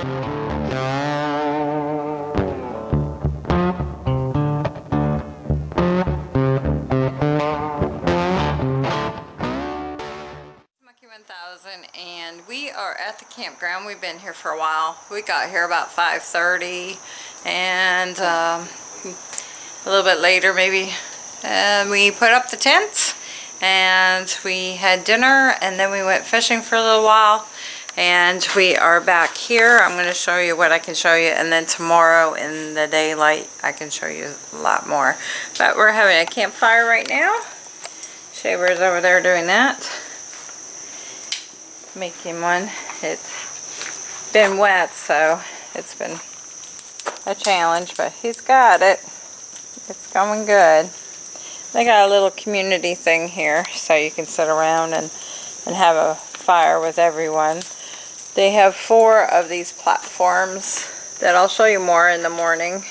Monkey 1000 and we are at the campground. We've been here for a while. We got here about 5.30 and um, a little bit later maybe. And we put up the tents and we had dinner and then we went fishing for a little while and we are back here. I'm going to show you what I can show you and then tomorrow in the daylight I can show you a lot more. But we're having a campfire right now. Shea Bear's over there doing that making one. It's been wet, so it's been a challenge, but he's got it. It's going good. They got a little community thing here, so you can sit around and, and have a fire with everyone. They have four of these platforms that I'll show you more in the morning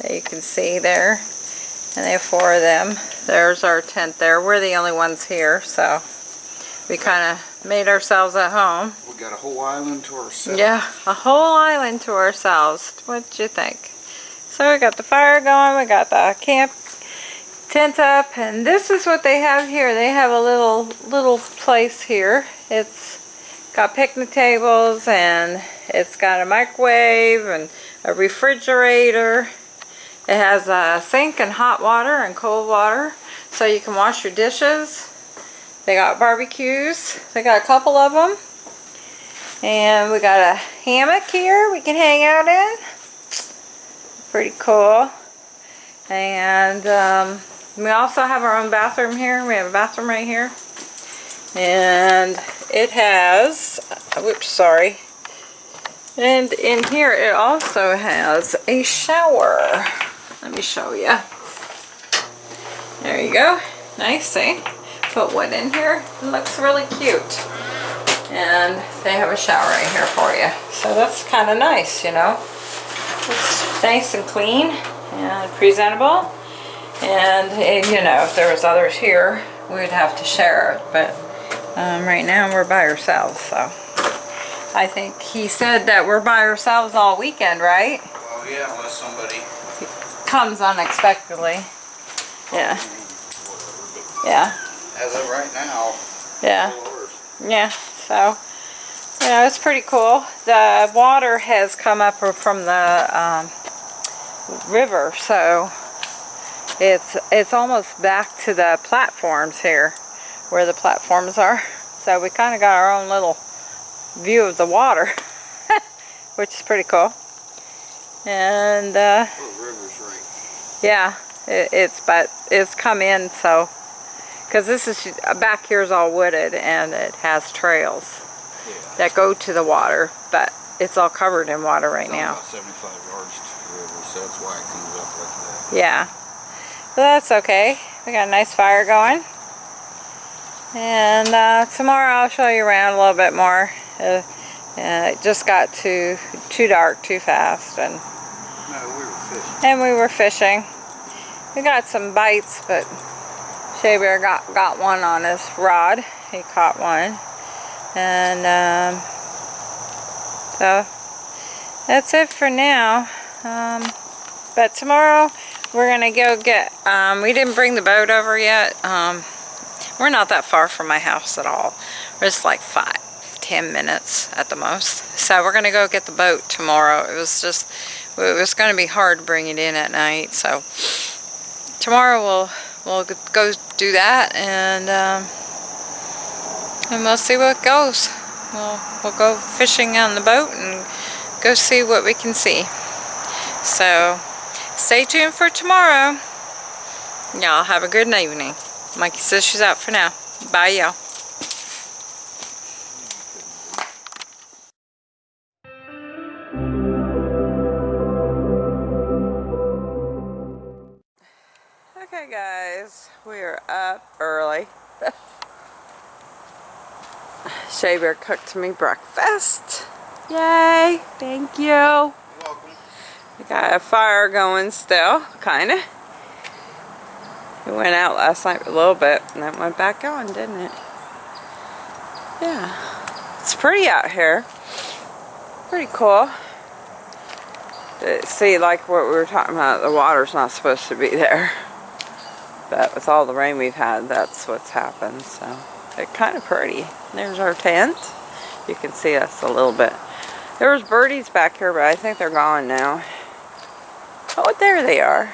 that you can see there. And they have four of them. There's our tent there. We're the only ones here, so we kind of made ourselves at home. We got a whole island to ourselves. Yeah, a whole island to ourselves. What'd you think? So we got the fire going, we got the camp tent up, and this is what they have here. They have a little little place here. It's got picnic tables and it's got a microwave and a refrigerator. It has a sink and hot water and cold water so you can wash your dishes. They got barbecues. They got a couple of them. And we got a hammock here we can hang out in. Pretty cool. And um, we also have our own bathroom here. We have a bathroom right here. And it has, whoops, sorry. And in here it also has a shower. Let me show you. There you go. Nice, see? Put one in here. It looks really cute. And they have a shower right here for you. So that's kind of nice, you know. It's nice and clean and presentable. And, and, you know, if there was others here, we'd have to share it. But um, right now we're by ourselves, so. I think he said that we're by ourselves all weekend, right? Well, yeah, unless somebody Comes unexpectedly. Yeah. Yeah. As of right now, Yeah. Yeah. So, you know, it's pretty cool. The water has come up from the um, river, so it's it's almost back to the platforms here, where the platforms are. So we kind of got our own little view of the water, which is pretty cool. And uh, river's right. yeah, it, it's but it's come in so because this is back here is all wooded and it has trails Yeah. that go to the water, but it's all covered in water right now. About 75 yards to the river, so that's why it comes up like that. Yeah, but that's okay. We got a nice fire going. And uh, tomorrow I'll show you around a little bit more. Uh, uh, it just got too too dark too fast, and No, we were fishing. and we were fishing. We got some bites, but Shea Bear got got one on his rod. He caught one, and um, so that's it for now. Um, but tomorrow we're gonna go get. Um, we didn't bring the boat over yet. We're not that far from my house at all. We're just like five, ten minutes at the most. So we're gonna go get the boat tomorrow. It was just, it was gonna be hard to bring it in at night. So tomorrow we'll we'll go do that and um, and we'll see what goes. We'll we'll go fishing on the boat and go see what we can see. So stay tuned for tomorrow. Y'all have a good evening. Mikey says she's out for now. Bye y'all. Okay guys, we are up early. Shea Bear cooked me breakfast. Yay! Thank you. You're welcome. We got a fire going still, kinda. It went out last night a little bit and then went back on, didn't it? Yeah. It's pretty out here. Pretty cool. Uh, See, like what we were talking about, the water's not supposed to be there. But with all the rain we've had, that's what's happened, so. It's kind of pretty. There's our tent. You can see us a little bit. There was birdies back here, but I think they're gone now. Oh, there they are.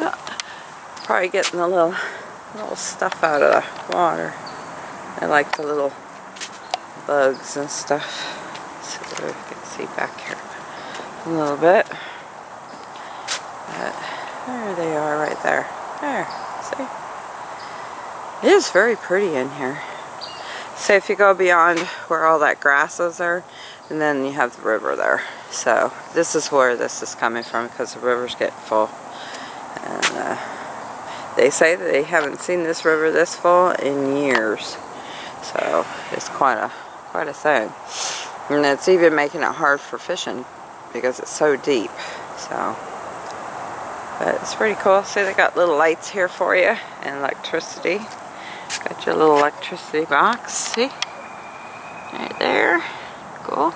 Probably getting the little, little stuff out of the water. I like the little bugs and stuff. So you can see back here a little bit. But there they are right there. There, see? It is very pretty in here. So if you go beyond where all that grasses are, and then you have the river there. So this is where this is coming from because the river's getting full. And uh, they say that they haven't seen this river this full in years. So it's quite a quite a thing. And it's even making it hard for fishing because it's so deep. So but it's pretty cool. See they got little lights here for you and electricity. Got your little electricity box, see? Right there. Cool.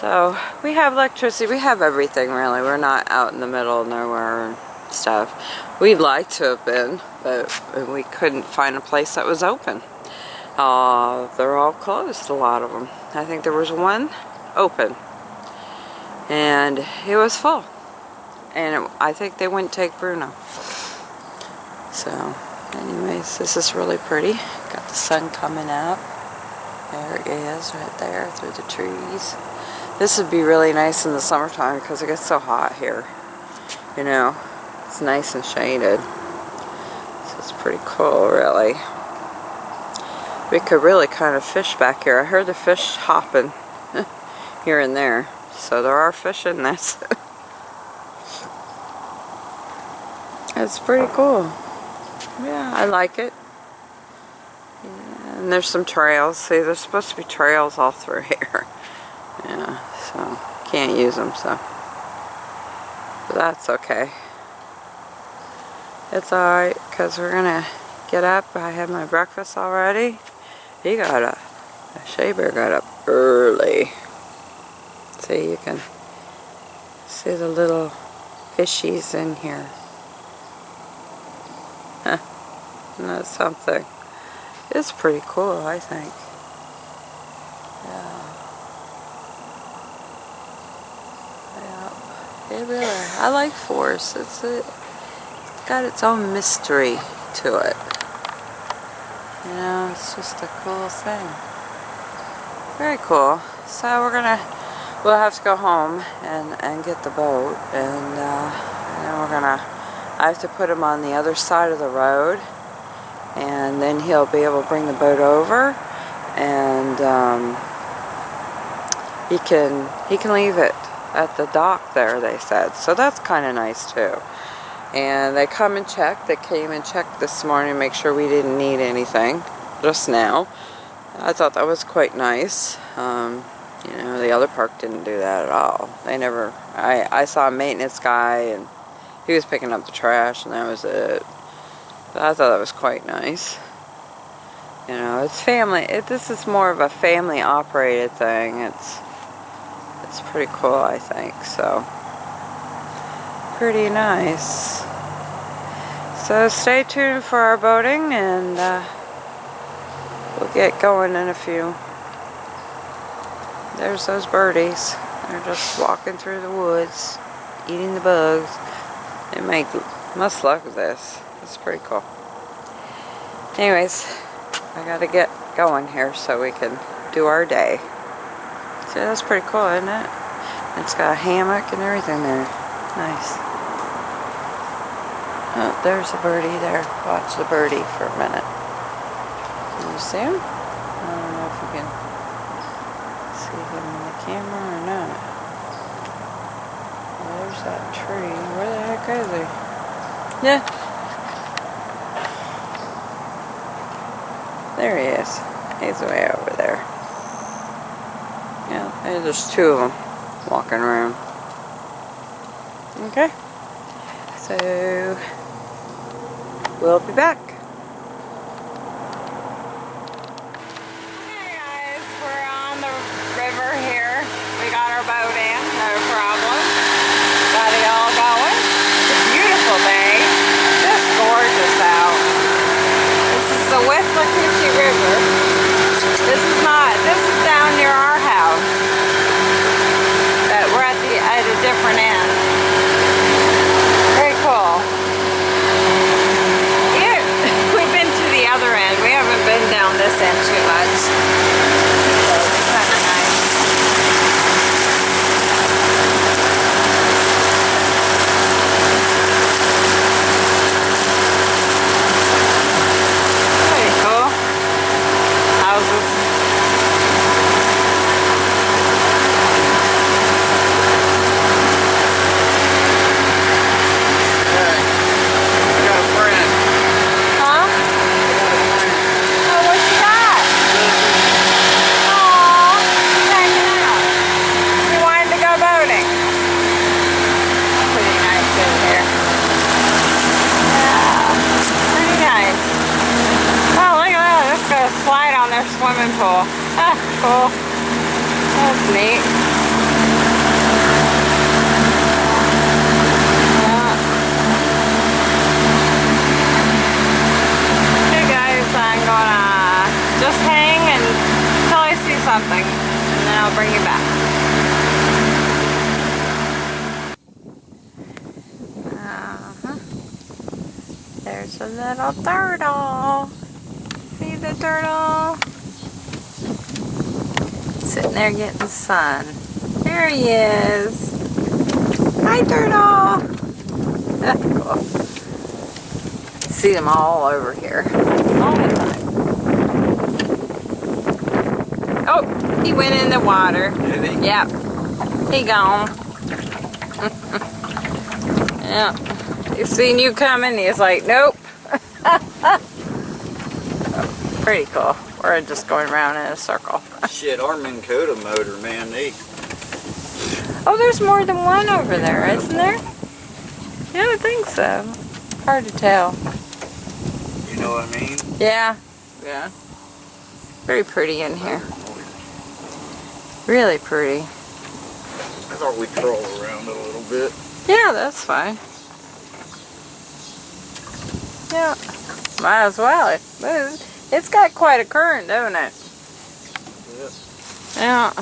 So we have electricity. We have everything really. We're not out in the middle of nowhere and stuff. We'd like to have been, but we couldn't find a place that was open. Uh, they're all closed, a lot of them. I think there was one open. And it was full. And it, I think they wouldn't take Bruno. So, anyways, this is really pretty. Got the sun coming out. There it is, right there, through the trees. This would be really nice in the summertime because it gets so hot here. You know, it's nice and shaded. So it's pretty cool, really. We could really kind of fish back here. I heard the fish hopping here and there. So there are fish in this. it's pretty cool. Yeah, I like it. Yeah, and there's some trails. See, there's supposed to be trails all through here. Can't use them, so. But that's okay. It's alright, because we're going to get up. I had my breakfast already. He got up. Shea got up early. See, you can see the little fishies in here. Huh. Isn't something? It's pretty cool, I think. Yeah. Really, I like force. It's, a, it's got its own mystery to it. You know, it's just a cool thing. Very cool. So we're gonna, we'll have to go home and, and get the boat. And, uh, and then we're gonna, I have to put him on the other side of the road. And then he'll be able to bring the boat over. And um, he can, he can leave it at the dock there, they said. So that's kind of nice too and they come and check. They came and checked this morning, make sure we didn't need anything just now. I thought that was quite nice. Um, you know, the other park didn't do that at all. They never, I, I saw a maintenance guy and he was picking up the trash and that was it. But I thought that was quite nice. You know, it's family, it, this is more of a family operated thing. It's, it's pretty cool, I think, so pretty nice. So stay tuned for our boating and uh, we'll get going in a few. There's those birdies. They're just walking through the woods, eating the bugs. They make must love this. It's pretty cool. Anyways, I gotta get going here so we can do our day. See, that's pretty cool, isn't it? It's got a hammock and everything there. Nice. Oh, there's a birdie there. Watch the birdie for a minute. Can you see him? I don't know if you can see him in the camera or not. Well, there's that tree. Where the heck is he? Yeah. There he is. He's way over Yeah, there's two of them walking around. Okay. So, We'll be back. Hey guys, we're on the we got our boat in, no problem. Got it all going. It's a beautiful day. Just gorgeous out. This is the Withlacoochee River. This is not, this is down near our house. But we're at the, at a different end. Very cool. Yeah, we've been to the other end. We haven't been down this end too much. So it's kind of nice. Pretty cool. Houses. Hey, I got a friend. Huh? I got a friend. Oh, what you got? Aw, he's hanging out. He wanted to go boating. Pretty nice in here. Yeah, pretty nice. Oh, look at that. Let's go slide on their swimming pool. Ah, cool. That's neat. Yeah. Hey guys, I'm gonna just hang and until I see something, and then I'll bring you back. Uh-huh. There's a little turtle. See Sitting there getting sun. There he is. Hi, turtle. cool. See them all over here. All the time. Oh, he went in the water. Did he? Yep. He gone. yeah. He seen you coming, he's like, nope. Pretty cool. We're just going around in a circle. Shit, our Minn Kota motor, man, they, Oh, there's more than one over there, isn't there? Yeah, I think so. Hard to tell. you know what I mean? Yeah. Yeah. Very pretty in here. Really pretty. I thought we'd troll around a little bit. Yeah, that's fine. Yeah. Might as well. It moves. It's got quite a current, don't it? Yeah.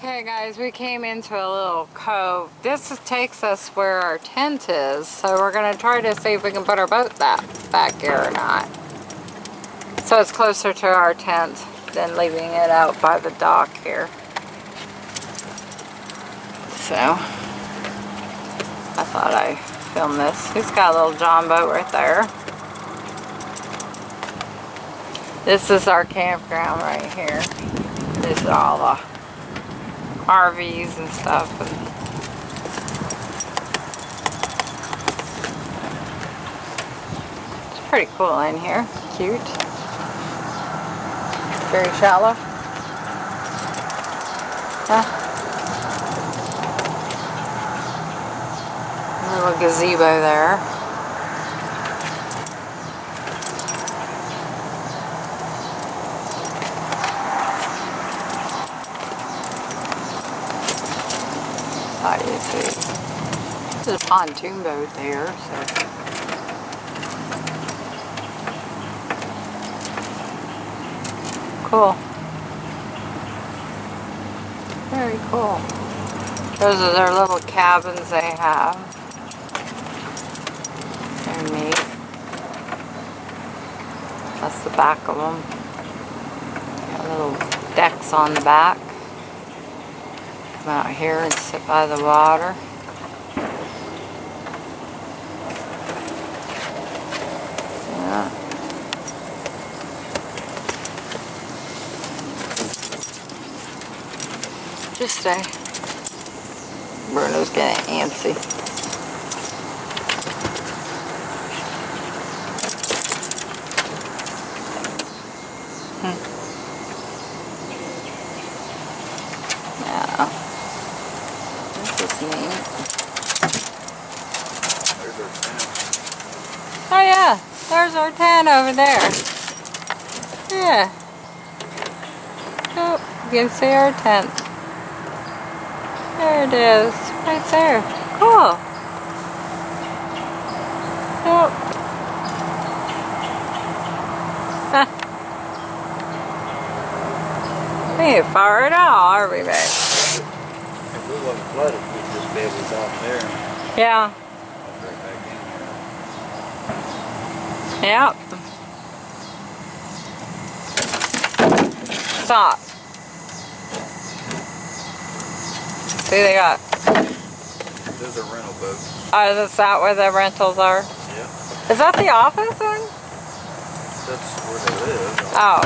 Okay guys, we came into a little cove. This is, takes us where our tent is, so we're gonna try to see if we can put our boat back, back here or not. So it's closer to our tent than leaving it out by the dock here. So, I thought I filmed this. He's got a little John boat right there. This is our campground right here. This is all the RVs and stuff. And pretty cool in here. Cute. Very shallow. Huh? Little gazebo there. I do too. There's a pontoon boat there, so. cool. Very cool. Those are their little cabins they have. They're neat. That's the back of them. Got little decks on the back. Come out here and sit by the water. Stay. Bruno's getting antsy. Hmm. Yeah. This. Oh yeah, there's our tent over there. Yeah. Oh, you can see our tent. It is, right there. Cool. Yep. we ain't far at all, are we, babe? If we wasn't flooded, we'd just be able to dock there Yeah. right back in Yep. Stop. See, they got, there. There's a rental boat. oh, is that where the rentals are? Yeah. Is that the office one? That's where they live. Oh,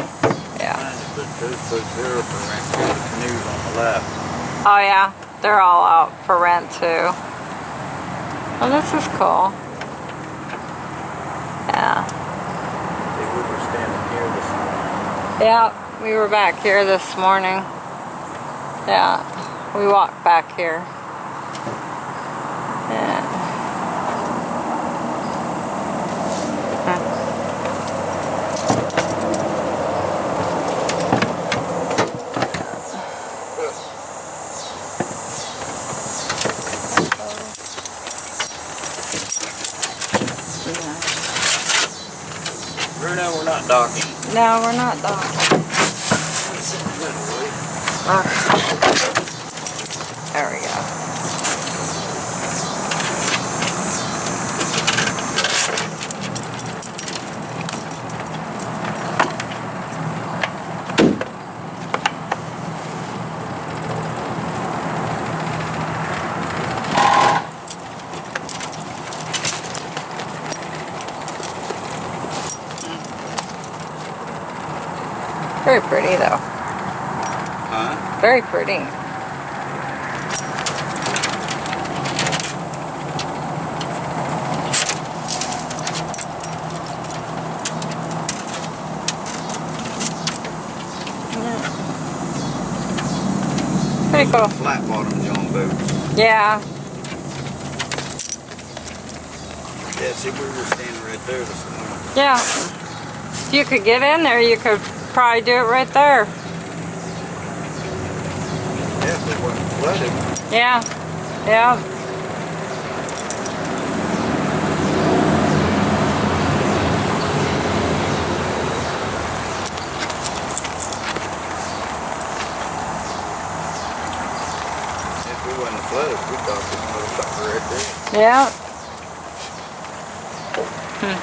yeah. Behind But those boats there are for rent, the canoes on the left. Oh, yeah. They're all out for rent, too. Oh, this is cool. Yeah. We were standing here this morning. Yeah, we were back here this morning. Yeah, we walked back here. Bruno, we're not docking. No, we're not done. That's in the middle, right? Okay. There we go. Very pretty though. Huh? Very pretty. Pretty cool. Flat bottoms on boats. Yeah. Yeah, see, we were standing right there this morning. Yeah. If you could get in there, you could probably do it right there. Yeah, Yeah. Yeah. If we wasn't flooded, we'd dock this motherfucker right there. Yeah. Hmm.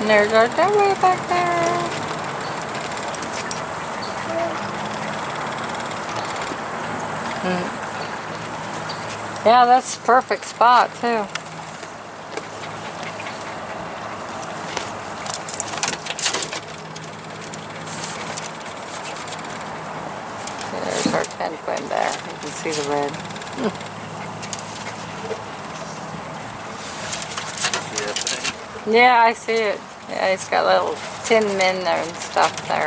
And there's our way back there. Hmm. Yeah, that's the perfect spot too. There's our tent going there. You can see the red. Yeah, I see it. Yeah, it's got little tin men there and stuff there.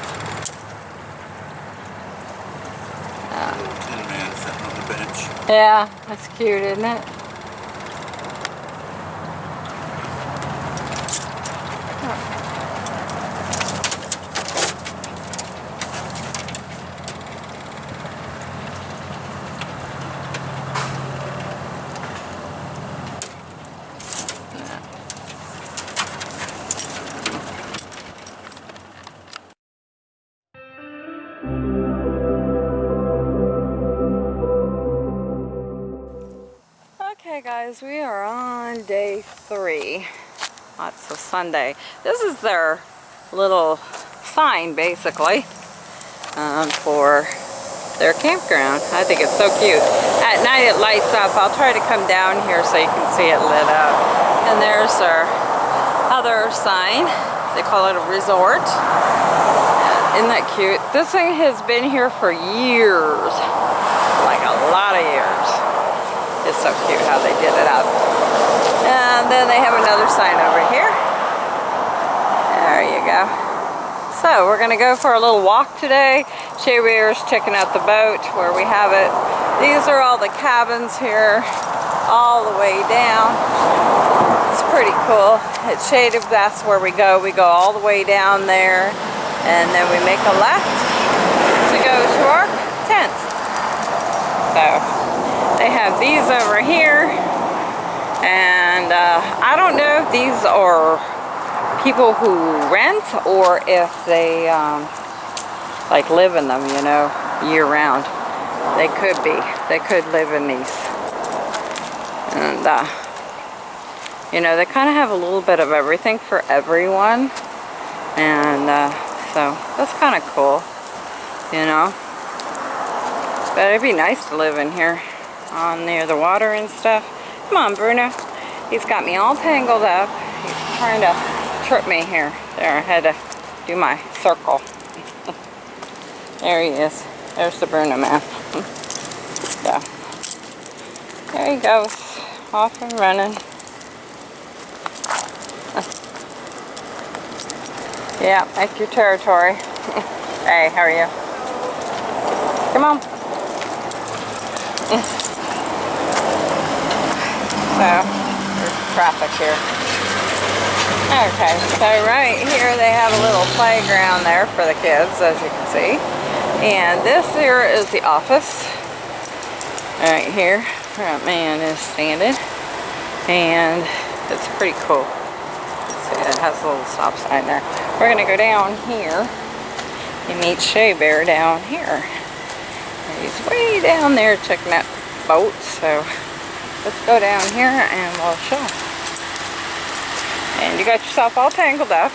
Little tin man sitting on the bench. Yeah, that's cute, isn't it? Sunday. This is their little sign, basically, um, for their campground. I think it's so cute. At night it lights up. I'll try to come down here so you can see it lit up. And there's our other sign. They call it a resort. Isn't that cute? This thing has been here for years. Like a lot of years. It's so cute how they did it up. And then they have another sign over here. So we're gonna go for a little walk today. Shea Bear's checking out the boat where we have it. These are all the cabins here, all the way down. It's pretty cool. At Shaded, that's where we go. We go all the way down there and then we make a left to go to our tent. So they have these over here and uh, I don't know if these are people who rent or if they um, like live in them, you know, year round. They could be. They could live in these. And, uh, you know, they kind of have a little bit of everything for everyone. And uh, so that's kind of cool, you know. But it'd be nice to live in here on near the water and stuff. Come on, Bruno. He's got me all tangled up. He's trying to trip me here. There, I had to do my circle. there he is. There's the Bruno man. so, there he goes. Off and running. yeah, make your territory. hey, how are you? Come on. So, there's traffic here. Okay, so right here they have a little playground there for the kids, as you can see. And this here is the office. Right here, that man is standing. And it's pretty cool. See, it has a little stop sign there. We're gonna go down here and meet Shea Bear down here. He's way down there checking out boats, so let's go down here and we'll show. And you got yourself all tangled up.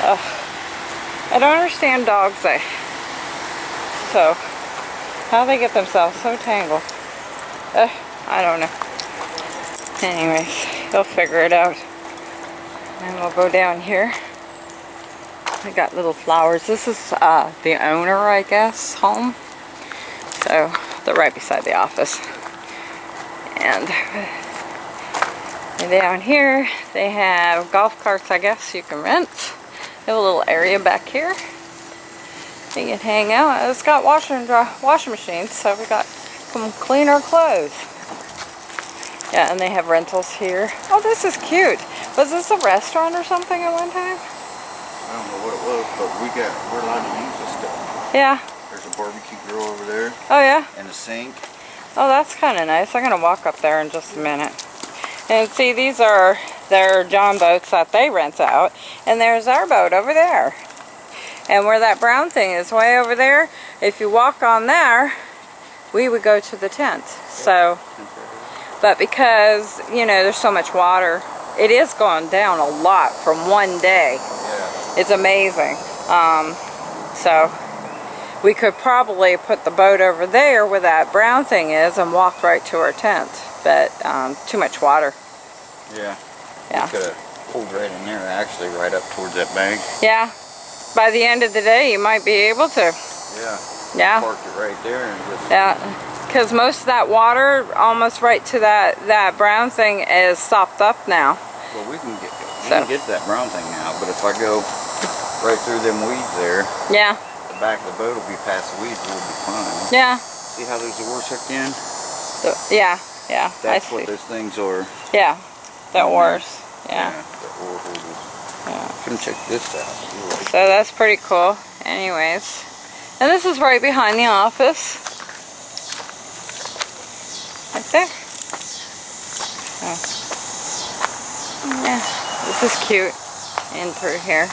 Ugh. I don't understand dogs, eh? So, how they get themselves so tangled. Uh, I don't know. Anyways, they'll figure it out. And we'll go down here. We got little flowers. This is uh, the owner, I guess, home. So, they're right beside the office. And and down here, they have golf carts, I guess, you can rent. They have a little area back here. You can hang out. It's got washer and dry washing machines, so we got come clean our clothes. Yeah, and they have rentals here. Oh, this is cute. Was this a restaurant or something at one time? I don't know what it was, but we got, we're allowed to use this stuff. Yeah. There's a barbecue grill over there Oh, yeah. and a sink. Oh, that's kind of nice. I'm going to walk up there in just a minute. And see, these are their John boats that they rent out. And there's our boat over there. And where that brown thing is, way over there, if you walk on there, we would go to the tent. So, but because, you know, there's so much water, it is going down a lot from one day. Yeah. It's amazing. Um, so, we could probably put the boat over there where that brown thing is and walk right to our tent. But um, too much water. Yeah. Yeah. Could have pulled right in there, actually, right up towards that bank. Yeah. By the end of the day, you might be able to. Yeah. Yeah. Park it right there and just. Yeah. Because most of that water, almost right to that, that brown thing, is sopped up now. Well, we can get we So. can get that brown thing now, but if I go right through them weeds there, Yeah. the back of the boat will be past the weeds, we'll be fine. Yeah. See how there's the oars hooked in? The- yeah. Yeah. That's what those things are. Yeah. The Mhm. oars. Yeah. the oar holders. Yeah. Come check this out. So that's pretty cool. Anyways. And this is right behind the office. Right there. Oh. Yeah. This is cute. In through here.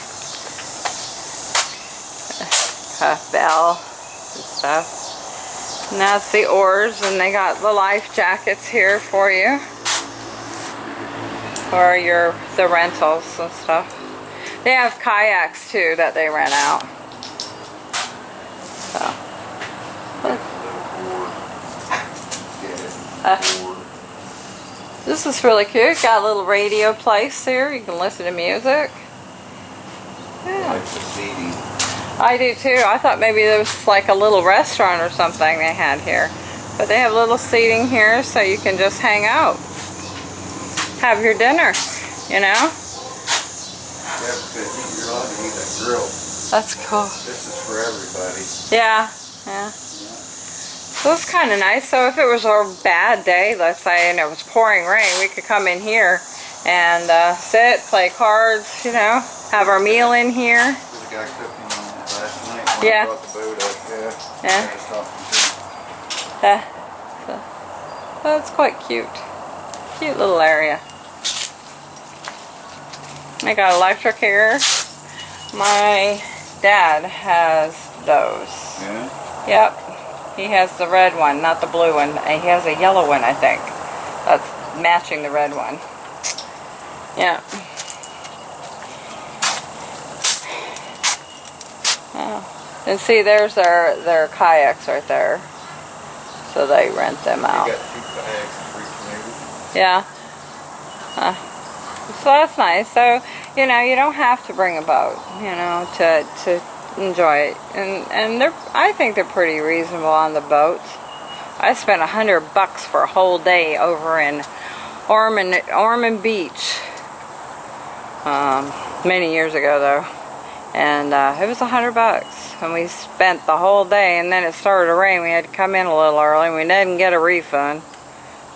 Uh, bell and stuff. And that's the oars and they got the life jackets here for you. Or your the rentals and stuff. They have kayaks too that they rent out. So, this is really cute. Got a little radio place here. You can listen to music. Yeah. Like the seating. I do too. I thought maybe there was like a little restaurant or something they had here. But they have little seating here so you can just hang out. Have your dinner, you know? Yeah, because you're allowed to use that grill. That's cool. This is for everybody. Yeah, yeah. So it's kind of nice. So if it was a bad day, let's say, and it was pouring rain, we could come in here and uh, sit, play cards, you know, have our meal in here. Yeah. I brought the boat up. Yeah. Yeah. I was talking to him. Yeah. So, that's quite cute. Cute little area. I got electric here. My dad has those. Yeah. Yep. He has the red one, not the blue one. And he has a yellow one, I think. That's matching the red one. Yeah. Oh. And see, there's their, their kayaks right there. So they rent them out. kayaks. Yeah. Uh, so that's nice. So, you know, you don't have to bring a boat, you know, to, to enjoy it. And, and they're, I think they're pretty reasonable on the boats. I spent a hundred bucks for a whole day over in Ormond, Ormond Beach. Um, many years ago though. And uh, it was a hundred bucks. And we spent the whole day and then it started to rain. We had to come in a little early. We didn't get a refund.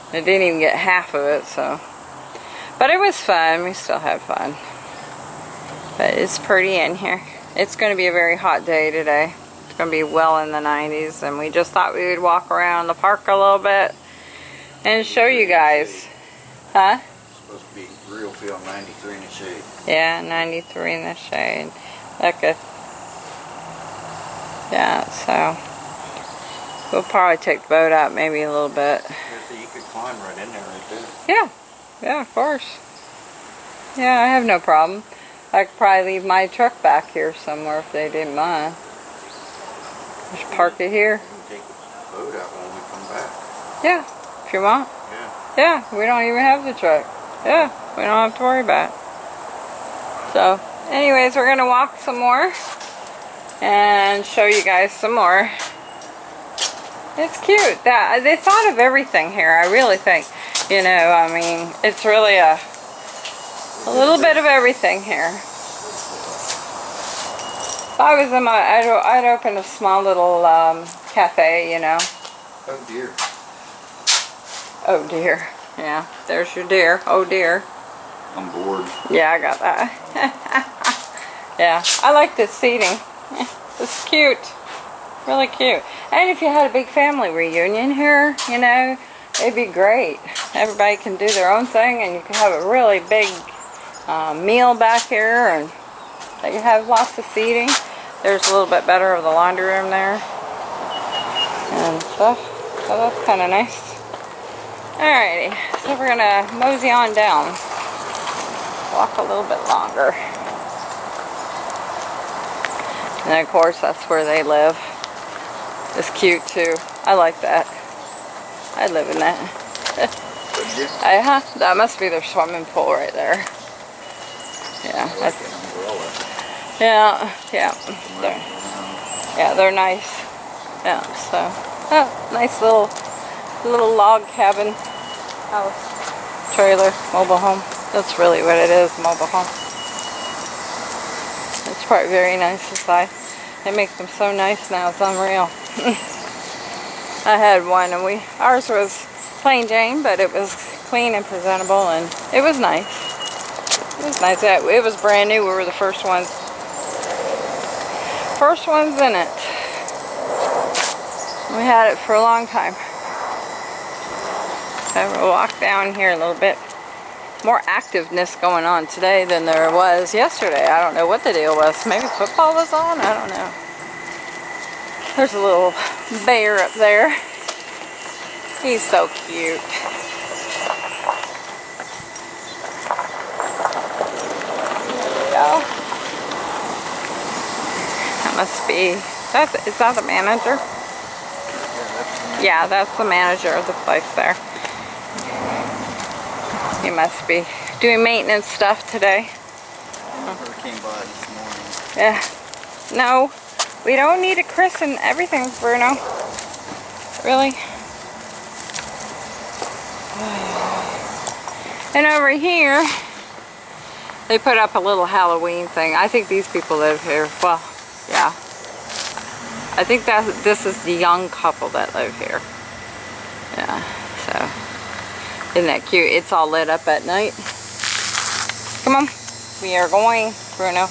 I didn't even get half of it, so. But it was fun. We still had fun. But it's pretty in here. It's going to be a very hot day today. It's going to be well in the 90s, and we just thought we would walk around the park a little bit and show you guys. Huh? It's supposed to be real feel 93 in the shade. Yeah, 93 in the shade. Look at. Yeah, so. We'll probably take the boat out maybe a little bit. You could climb right in there right there. Yeah, yeah, of course. Yeah, I have no problem. I could probably leave my truck back here somewhere if they didn't mind. Just park it here. You can take the boat out when we come back. Yeah, if you want. Yeah. Yeah, we don't even have the truck. Yeah, we don't have to worry about it. So, anyways, we're gonna walk some more and show you guys some more. It's cute. That they thought of everything here. I really think. You know, I mean, it's really a a little bit of everything here. If I was in my, I'd, I'd open a small little um, cafe, you know. Oh dear. Oh dear. Yeah, there's your deer. Oh dear. I'm bored. Yeah, I got that. yeah, I like this seating. It's cute. Really cute. And if you had a big family reunion here, you know, it'd be great. Everybody can do their own thing and you can have a really big uh, meal back here and you have lots of seating. There's a little bit better of the laundry room there and stuff. So that's kind of nice. Alrighty, so we're gonna mosey on down walk a little bit longer. And of course, that's where they live. It's cute too. I like that. I live in that. I, huh? That must be their swimming pool right there. Yeah, like that's, an umbrella. yeah, yeah. They're, yeah, they're nice. Yeah, so, oh, nice little, little log cabin house, trailer, mobile home. That's really what it is, mobile home. Probably very nice inside. They make them so nice now, it's unreal. I had one and we, ours was plain Jane, but it was clean and presentable and it was nice. It was nice. It it was brand new. We were the first ones. First ones in it. We had it for a long time. So we'll walk down here a little bit. More activeness going on today than there was yesterday. I don't know what the deal was. Maybe football was on? I don't know. There's a little bear up there. He's so cute. go. That must be, that's, is that the manager? Yeah, that's the Yeah, that's the manager of the place there. He must be doing maintenance stuff today. Her came by this morning. Yeah. No, we don't need to christen everything, Bruno. Really? And over here, they put up a little Halloween thing. I think these people live here. Well, yeah. I think that this is the young couple that live here. Yeah. Isn't that cute? It's all lit up at night. Come on. We are going, Bruno.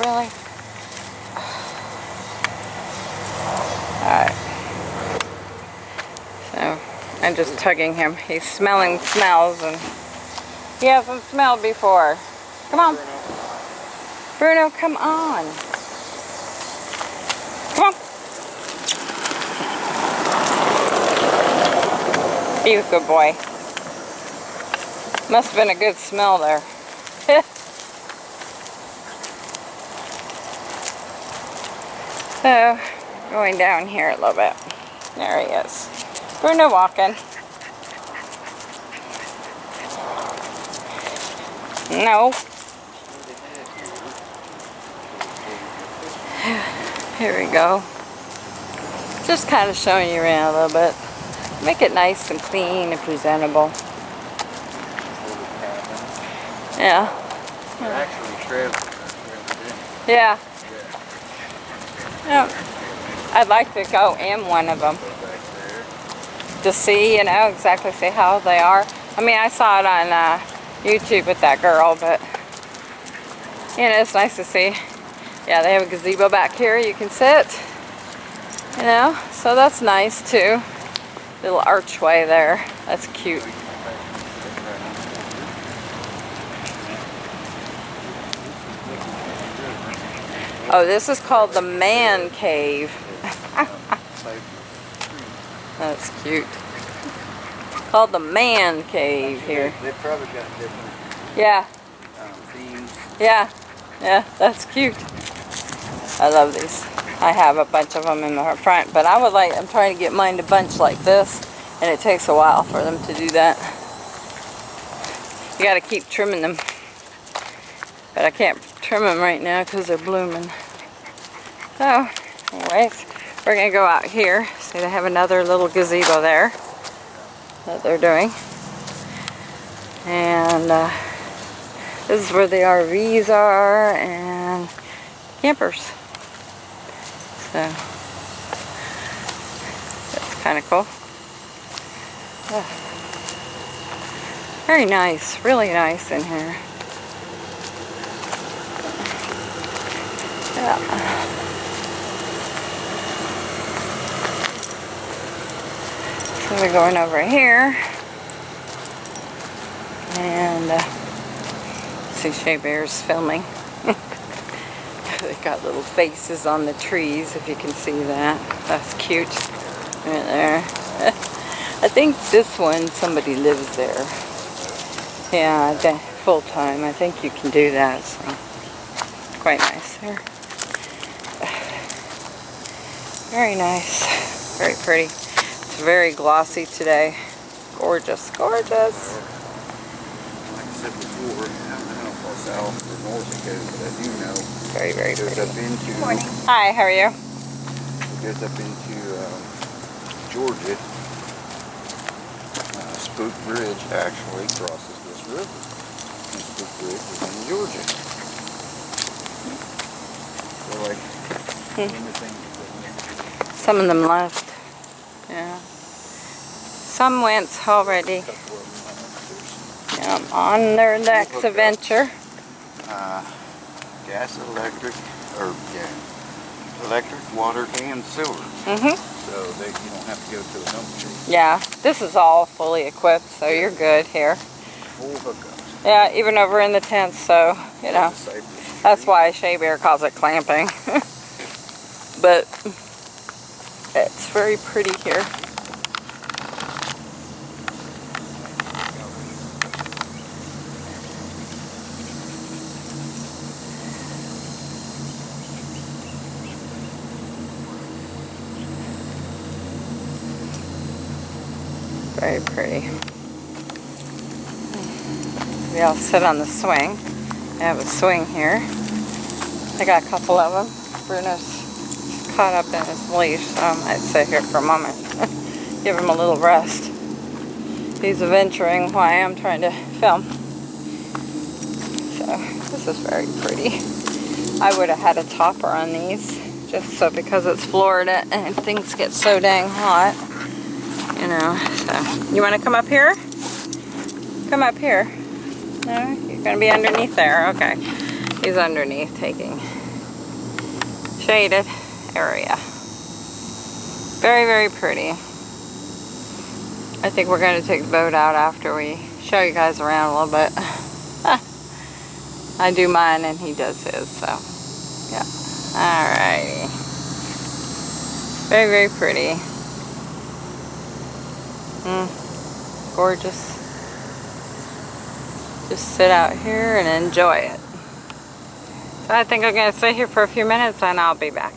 Really? Alright. So, I'm just tugging him. He's smelling smells and he hasn't smelled before. Come on. Bruno, come on. Be a good boy. Must have been a good smell there. So, going down here a little bit. There he is. Bruno walking. No. Here we go. Just kind of showing you around a little bit. Make it nice and clean and presentable. Yeah. Actually trailers. Yeah. Yeah. I'd like to go in one of them. to see, you know, exactly see how they are. I mean, I saw it on uh, YouTube with that girl, but, you know, it's nice to see. Yeah, they have a gazebo back here you can sit, you know, so that's nice too. Little archway there. That's cute. Oh, this is called the man cave. That's cute. Called the man cave here. They probably got different Yeah, um, yeah, yeah, that's cute. I love these. I have a bunch of them in the front, but I would like, I'm trying to get mine to bunch like this, and it takes a while for them to do that. You gotta keep trimming them. But I can't trim them right now because they're blooming. So, anyways, we're gonna go out here. See, they have another little gazebo there that they're doing. And, uh, this is where the RVs are and campers. So that's kind of cool. Very nice, really nice in here. Yeah. So we're going over here. And uh, see Shea Bear's filming. They got little faces on the trees, if you can see that. That's cute. Right there. I think this one, somebody lives there. Yeah, full time. I think you can do that, so. Quite nice there. Very nice. Very pretty. It's very glossy today. Gorgeous, gorgeous. Like I said before, I don't know how far south or north it goes, but I do know Very, very it goes pretty. up into Hi, how are you? it goes up into um, Georgia. Uh, Spook Bridge actually crosses this river. And Spook Bridge is in Georgia. So like Hmm. Some of them left. Yeah. Some went already. couple of them, Yeah, on their next adventure. there's, uh, gas, electric, or yeah, electric, water, and sewer. Mm-hmm. So that you don't have to go to a dump street. Yeah, this is all fully equipped, so you're good here. Full hookups. Yeah, even over in the tents, so, you know, that's why Shea Bear calls it glamping. but it's very pretty here. Very pretty. We all sit on the swing. I have a swing here. I got a couple of them. Bruno's caught up in his leash, so I might sit here for a moment. Give him a little rest. He's adventuring why I'm trying to film. So, this is very pretty. I would have had a topper on these, just so because it's Florida and things get so dang hot. You know, so. You want to come up here? Come up here. No? You're going to be underneath there. Okay. He's underneath taking shaded area. Very, very pretty. I think we're going to take the boat out after we show you guys around a little bit. I do mine and he does his, so yeah. Alrighty. Very, very pretty. Mm, gorgeous. Just sit out here and enjoy it. So I think I'm going to sit here for a few minutes and I'll be back.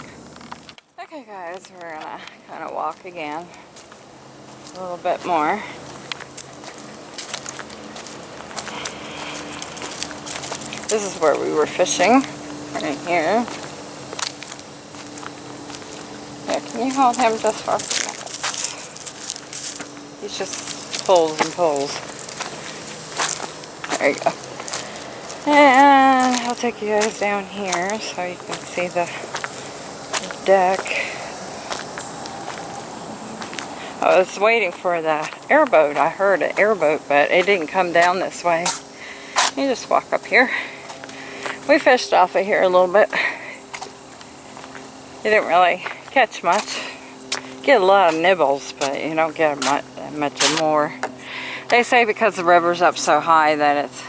Okay guys, we're going to kind of walk again a little bit more. This is where we were fishing, right here. Yeah, can you hold him just for He just pulls and pulls. There you go. And I'll take you guys down here so you can see the, the deck. I was waiting for the airboat. I heard an airboat, but it didn't come down this way. You just walk up here. We fished off of here a little bit. You didn't really catch much. Get a lot of nibbles, but you don't get much, much more. They say because the river's up so high that it's,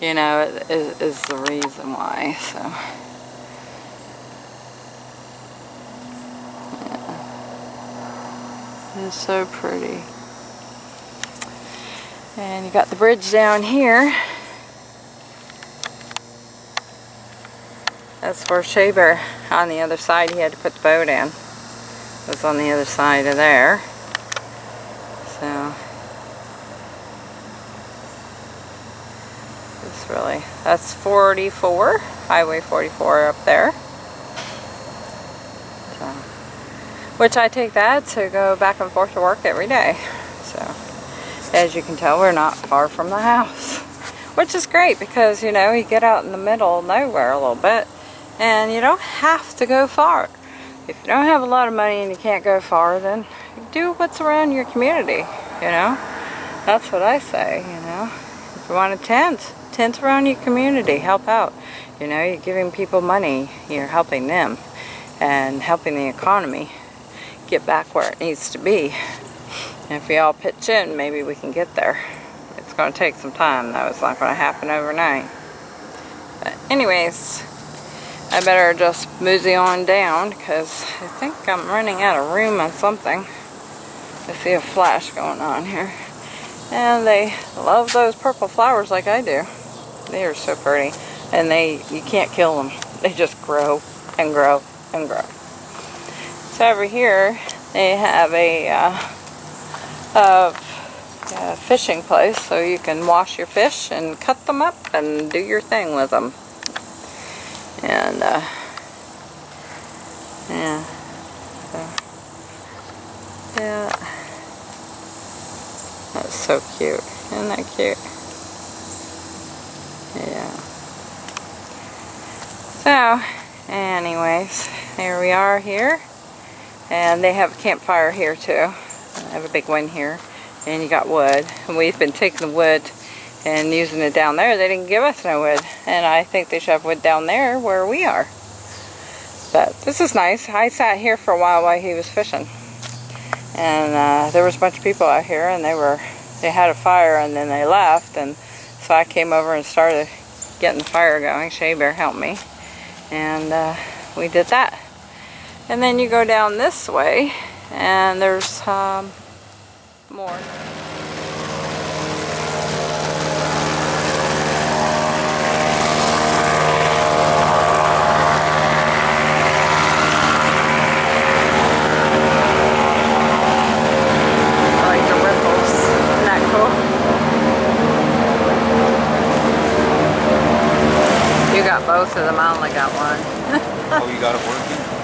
you know, it is, is the reason why, so. Yeah. It's so pretty. And you got the bridge down here. That's where Shea Bear, on the other side, he had to put the boat in. It was on the other side of there. So, it's really, that's 44, Highway 44 up there. So, which I take that to go back and forth to work every day. So, as you can tell, we're not far from the house. Which is great because, you know, you get out in the middle nowhere a little bit and you don't have to go far. If you don't have a lot of money and you can't go far, then do what's around your community, you know? That's what I say, you know? If you want a tent, tent around your community, help out. You know, you're giving people money, you're helping them, and helping the economy get back where it needs to be. And if we all pitch in, maybe we can get there. It's going to take some time, though. It's not going to happen overnight. But anyways, I better just mosey on down because I think I'm running out of room on something. I see a flash going on here. And they love those purple flowers like I do. They are so pretty. And they, you can't kill them. They just grow and grow and grow. So over here, they have a, uh, a, a fishing place so you can wash your fish and cut them up and do your thing with them. And, uh, yeah. So, yeah. That's so cute. Isn't that cute? Yeah. So, anyways, here we are here. And they have a campfire here too. I have a big one here. And you got wood. And we've been taking the wood and using it down there. They didn't give us no wood. And I think they should have wood down there where we are. But this is nice. I sat here for a while while he was fishing. And uh, there was a bunch of people out here and they were, they had a fire and then they left. And so I came over and started getting the fire going. Shea Bear helped me. And uh, we did that. And then you go down this way and there's um, more. I like the ripples.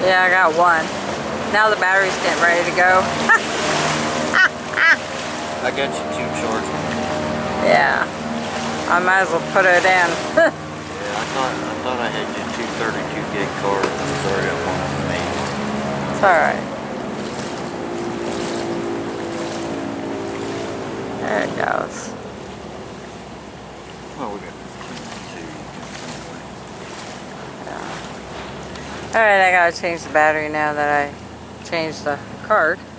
Yeah, I got one. Now the battery's getting ready to go. I got you two charging. Yeah. I might as well put it in. Yeah, I thought I thought I had you two 32 gig cards. I'm sorry, I'm one of me. it's alright. There it goes. Well, we got two. Alright, I gotta change the battery now that I changed the card.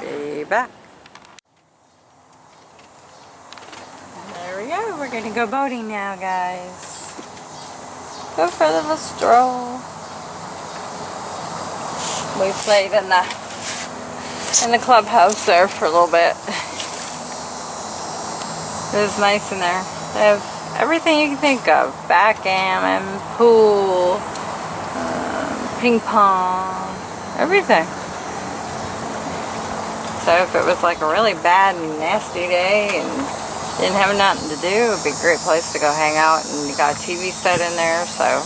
Be back. There we go. We're gonna go boating now, guys. Go for a little stroll. We played in the in the clubhouse there for a little bit. It was nice in there. They have everything you can think of. Backgammon, pool, um, ping pong, everything. So if it was like a really bad and nasty day and didn't have nothing to do, it would be a great place to go hang out. And you got a TV set in there, so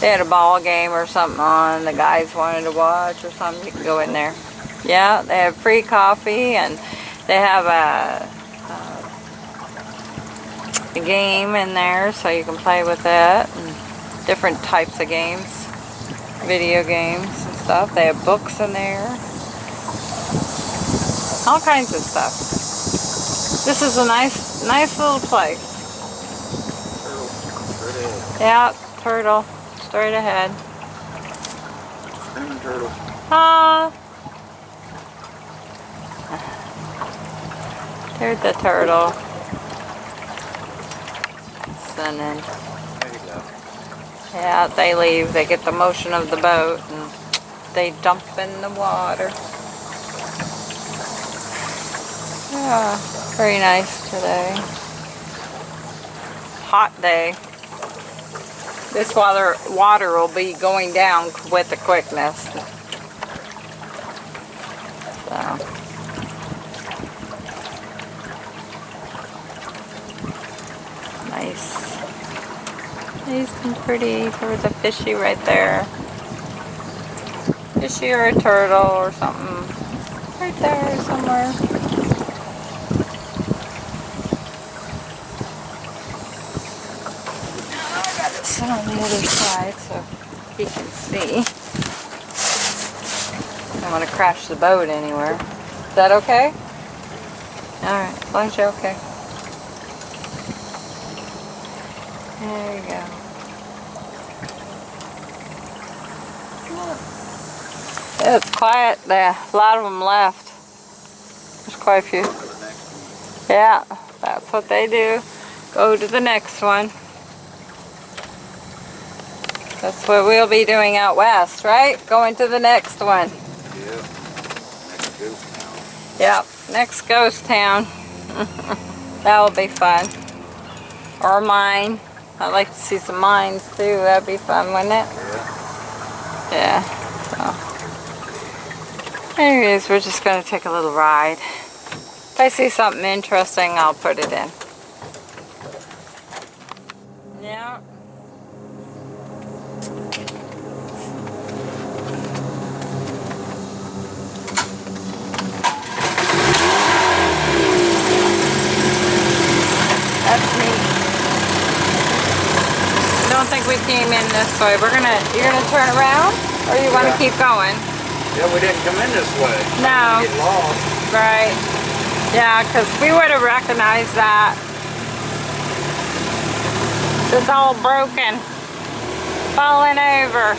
they had a ball game or something on, the guys wanted to watch or something, you can go in there. Yeah, they have free coffee and they have a, game in there so you can play with it and different types of games, video games and stuff. They have books in there, all kinds of stuff. This is a nice, nice little place. Turtle. Yeah, turtle, straight ahead. Turtle. Ah. There's the turtle. You go. Yeah, they leave. They get the motion of the boat and they dump in the water. Yeah, very nice today. Hot day. This water water will be going down with the quickness. So. Nice. Nice and pretty. There was a fishy right there. Fishy or a turtle or something. Right there somewhere. I gotta sit on the other side so he can see. I don't want to crash the boat anywhere. Is that okay? Alright, as long as you're okay. There you go. It's quiet there. A lot of them left. There's quite a few. For the next one. Yeah, that's what they do. Go to the next one. That's what we'll be doing out west, right? Going to the next one. Yeah. Next ghost town. Yep, next ghost town. that will be fun. Or mine. I'd like to see some mines too. That'd be fun, wouldn't it? Yeah. Yeah. So. Anyways, we're just gonna take a little ride. If I see something interesting, I'll put it in. Yeah. That's neat. I don't think we came in this way. We're gonna, you're gonna turn around? Or you wanna Yeah. keep going? Yeah, we didn't come in this way. No. Get lost. Right. Yeah, because we would have recognized that. It's all broken. Falling over.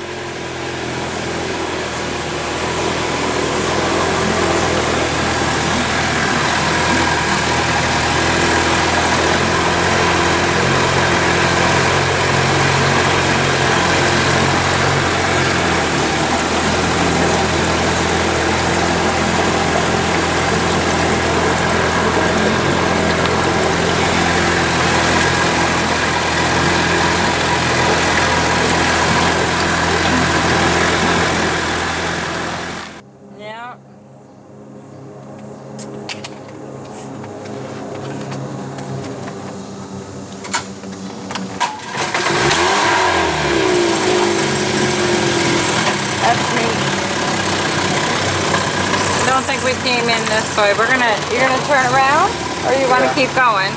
Way. We're gonna, you're gonna turn around? Or you wanna Yeah. keep going?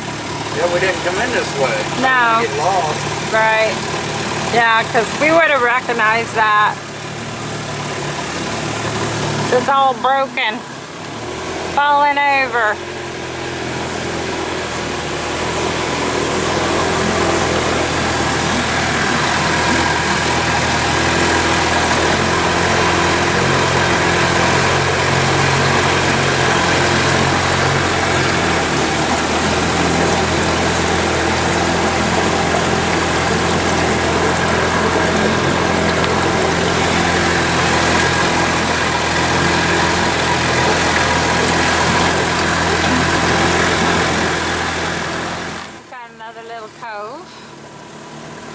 Yeah, we didn't come in this way. No. Get lost. Right. Yeah, because we would have recognized that. It's all broken. Falling over. Got another little cove.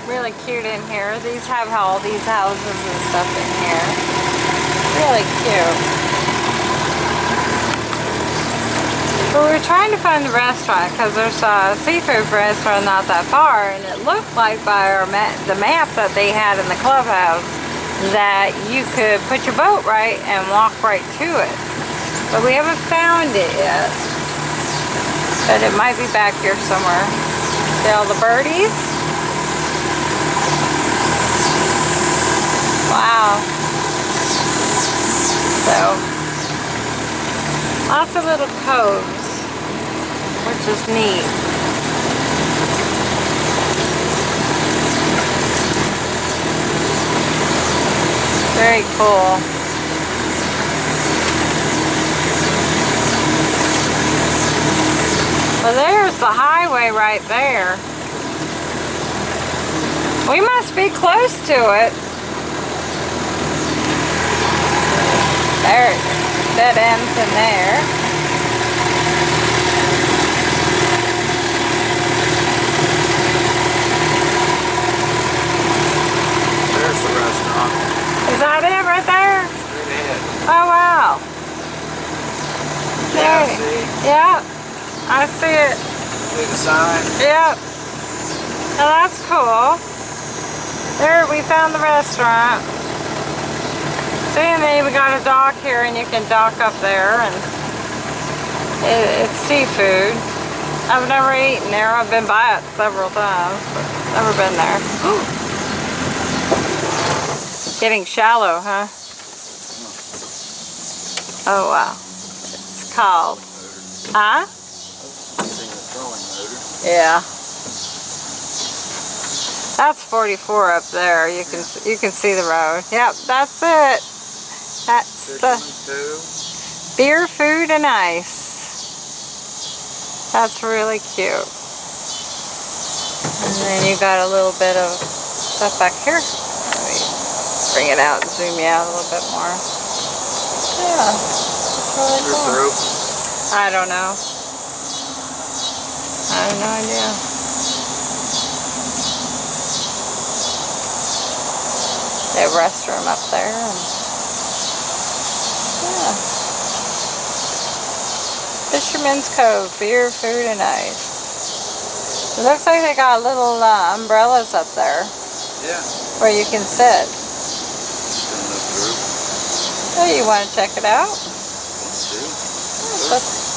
Really cute in here. These have all these houses and stuff in here. Really cute. But we were trying to find the restaurant because there's a seafood restaurant not that far and it looked like by our ma the map that they had in the clubhouse that you could put your boat right and walk right to it. But we haven't found it yet. But it might be back here somewhere. See all the birdies? Wow. So, lots of little coves, which is neat. Very cool. Well, there's the highway right there. We must be close to it. There, that ends in there. There's the restaurant. Is that it right there? Straight ahead. Oh, wow. Yeah, Okay. see? Yep, I see it. See the sign? Yep. Now that's cool. There, we found the restaurant. See, and then we got a dock here and you can dock up there and it, it's seafood. I've never eaten there. I've been by it several times, but never been there. Getting shallow, huh? Oh wow. It's called. Huh? Yeah. That's 44 up there. You can you can see the road. Yep, that's it. That's the beer, food, and ice. That's really cute. And then you got a little bit of stuff back here. Let me bring it out and zoom you out a little bit more. Yeah, really cool. I don't know. I have no idea. Have restroom up there. Yeah. Fisherman's Cove, beer, food, and ice. It looks like they got little uh, umbrellas up there Yeah. where you can sit. Oh, you want to check it out? Two. That's-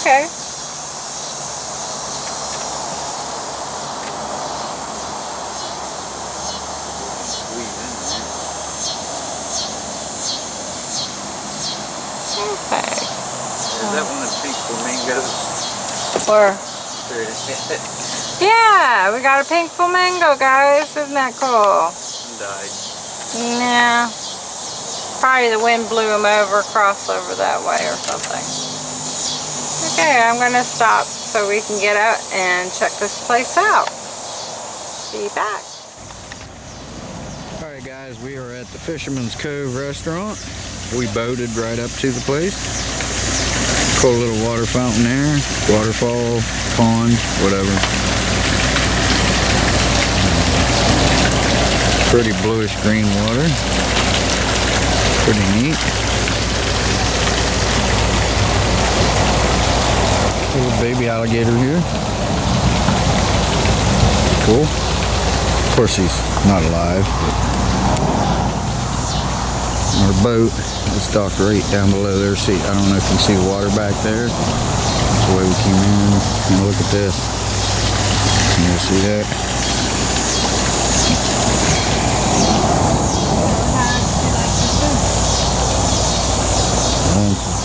Okay. Squeeze in there. Okay. Is that one of the pink flamingos? Or Straight ahead. Yeah, we got a pink flamingo, guys. Isn't that cool? Died. Yeah. Probably the wind blew him over, across over that way or something. Okay, I'm going to stop so we can get out and check this place out. Be back. Alright guys, we are at the Fisherman's Cove restaurant. We boated right up to the place. Cool little water fountain there. Waterfall, pond, whatever. Pretty bluish green water. Pretty neat. Little baby alligator here. Cool. Of course he's not alive. Our boat is docked right down below there. See, I don't know if you can see the water back there. That's the way we came in. And look at this. Can you see that?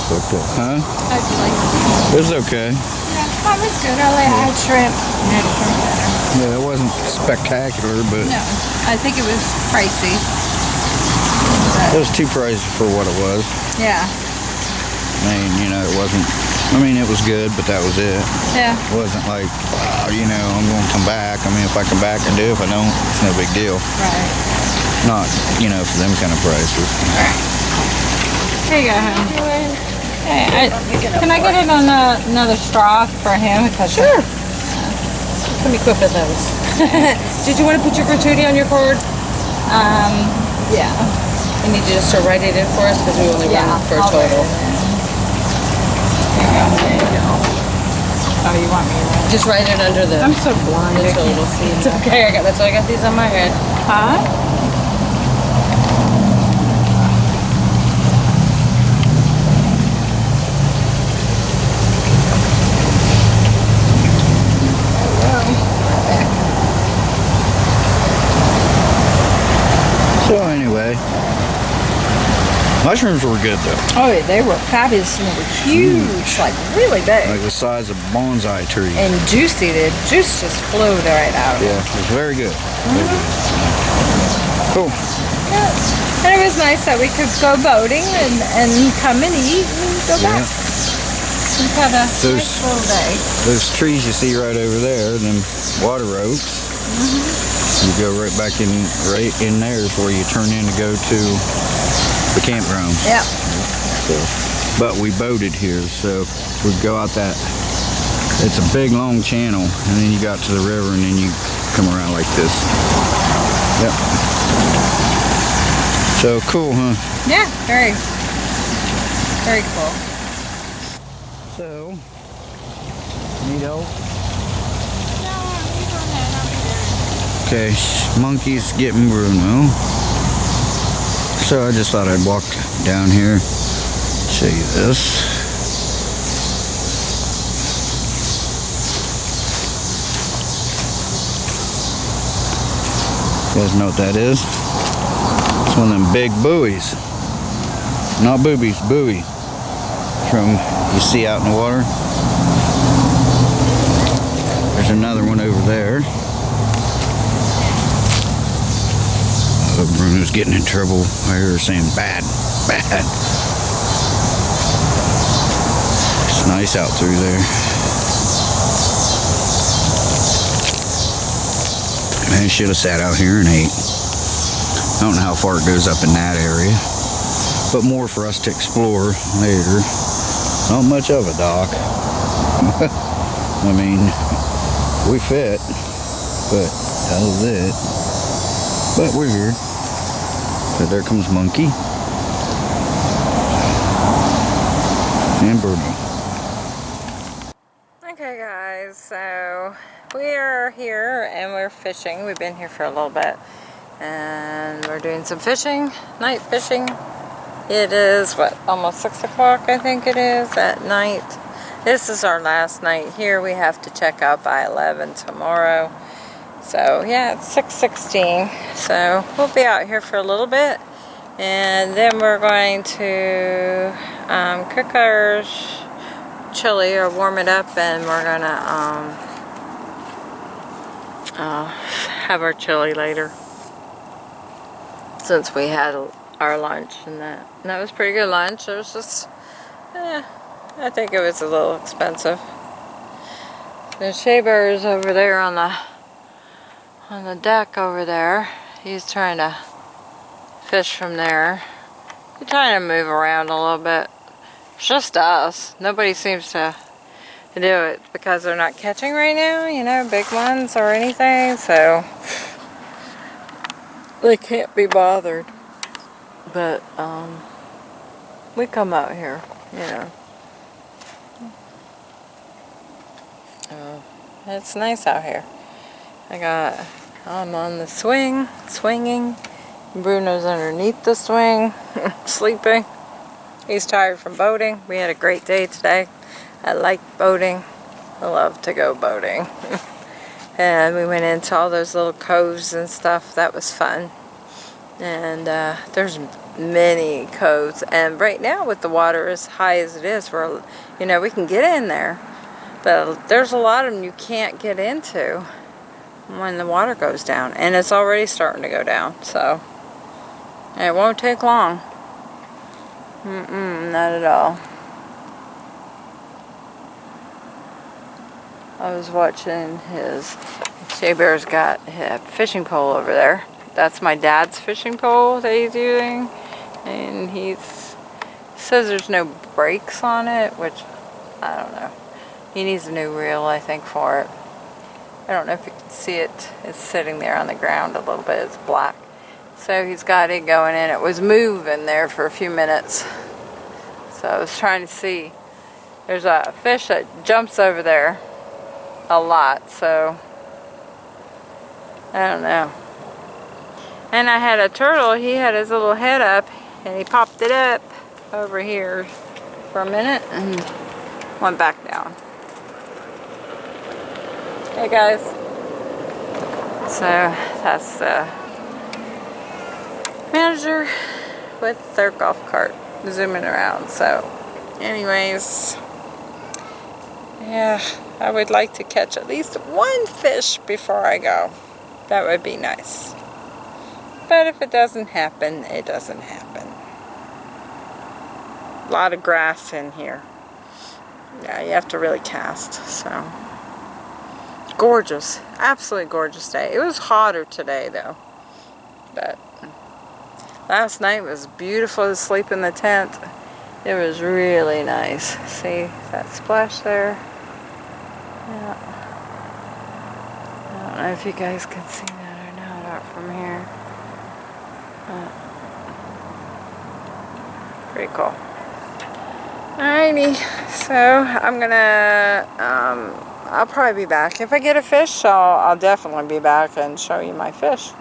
Looked Huh? It? Was okay. Yeah, that was good. I I had shrimp. Yeah, it wasn't spectacular, but No, I think it was pricey. It was too pricey for what it was. Yeah, I mean, you know, it wasn't. I mean, it was good, but that was it. yeah. It wasn't like, wow, you know, I'm going to come back. I mean, if I come back and do, it, if I don't, it's no big deal. Right. Not, you know, for them kind of prices. Here you go, hon. Hey, I, can I get it on a, another straw for him? Because Sure. Let me equip with those. Did you want to put your gratuity on your card? Um, yeah. You need you just to write it in for us because we only Yeah, run for a I'll write total. There you go, there you go. Oh, you want me to? Just write it under the, I'm so blind. the I can't total. It's okay. I got that's why I got these on my head. Huh? So anyway, mushrooms were good though. Oh, yeah, they were fabulous and they were huge, like really big. Like the size of bonsai trees. and juicy. The juice just flowed right out. Yeah, it was very good. Very mm-hmm. good. Cool. Yeah. And it was nice that we could go boating and, and come and eat and go Yeah. back. We had a Those- nice little day. Those trees you see right over there, them water oaks. Mm-hmm. You go right back in, right in there is where you turn in to go to the campground. Yeah. So, but we boated here, so we go out that. It's a big long channel, and then you got to the river, and then you come around like this. Yep. So cool, huh? Yeah, very, very cool. So, need help? Okay, monkey's getting Bruno. So I just thought I'd walk down here, show you this. You guys know what that is? It's one of them big buoys. Not boobies, buoy. From you see out in the water. There's another one over there. Bruno's getting in trouble. I hear saying bad, bad. It's nice out through there. Man, should have sat out here and ate. I don't know how far it goes up in that area, but more for us to explore later. Not much of a dock. I mean, we fit, but that was it. But we're here. So there comes Monkey. And Bruno. Okay, guys, so we are here and we're fishing. We've been here for a little bit, and we're doing some fishing, night fishing. It is what almost six o'clock, I think it is at night. This is our last night here. We have to check out by 11 tomorrow. So yeah, it's 6:16. So we'll be out here for a little bit, and then we're going to um, cook our chili or warm it up, and we're gonna um, uh, have our chili later. Since we had our lunch and that, and that was pretty good lunch. It was just, eh, I think it was a little expensive. The Shea Bear's over there on the on the deck over there. He's trying to fish from there. He's trying to move around a little bit. It's just us. Nobody seems to do it because they're not catching right now, you know, big ones or anything, so they can't be bothered. But um we come out here, you know. Uh, it's nice out here. I got, I'm on the swing, swinging, Bruno's underneath the swing, sleeping. He's tired from boating. We had a great day today. I like boating. I love to go boating. and we went into all those little coves and stuff. That was fun. And uh, there's many coves. And right now with the water as high as it is, we're, you know, we can get in there. But there's a lot of them you can't get into when the water goes down. And it's already starting to go down. So it won't take long. Mm-mm, not at all. I was watching his, Shea Bear's got a fishing pole over there. That's my dad's fishing pole that he's using. And he says there's no brakes on it, which, I don't know. He needs a new reel, I think, for it. I don't know if you can see it. It's sitting there on the ground a little bit. It's black. So he's got it going in. It was moving there for a few minutes. So I was trying to see. There's a fish that jumps over there a lot. So I don't know. And I had a turtle. He had his little head up and he popped it up over here for a minute and went back down. Hey guys. So that's the manager with their golf cart zooming around. So anyways, yeah, I would like to catch at least one fish before I go. That would be nice. But if it doesn't happen, it doesn't happen. A lot of grass in here. Yeah, you have to really cast, so. Gorgeous. Absolutely gorgeous day. It was hotter today, though. But last night was beautiful to sleep in the tent. It was really nice. See that splash there? Yeah. I don't know if you guys can see that or not out from here. But pretty cool. Alrighty, so I'm gonna, um, I'll probably be back. If I get a fish, I'll, I'll definitely be back and show you my fish.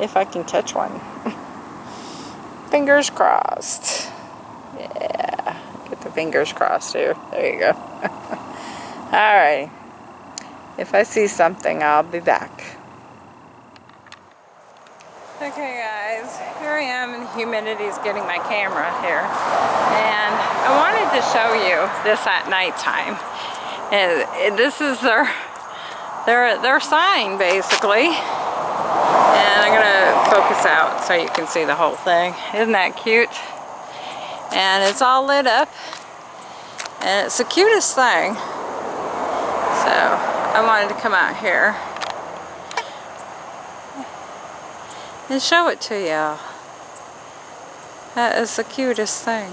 If I can catch one. fingers crossed. Yeah, get the fingers crossed here. There you go. Alright. If I see something, I'll be back. Okay guys, here I am and the humidity is getting my camera here. And I wanted to show you this at nighttime. And this is their, their, their sign basically. And I'm gonna focus out so you can see the whole thing. Isn't that cute? And it's all lit up. And it's the cutest thing. So I wanted to come out here and show it to y'all. That is the cutest thing.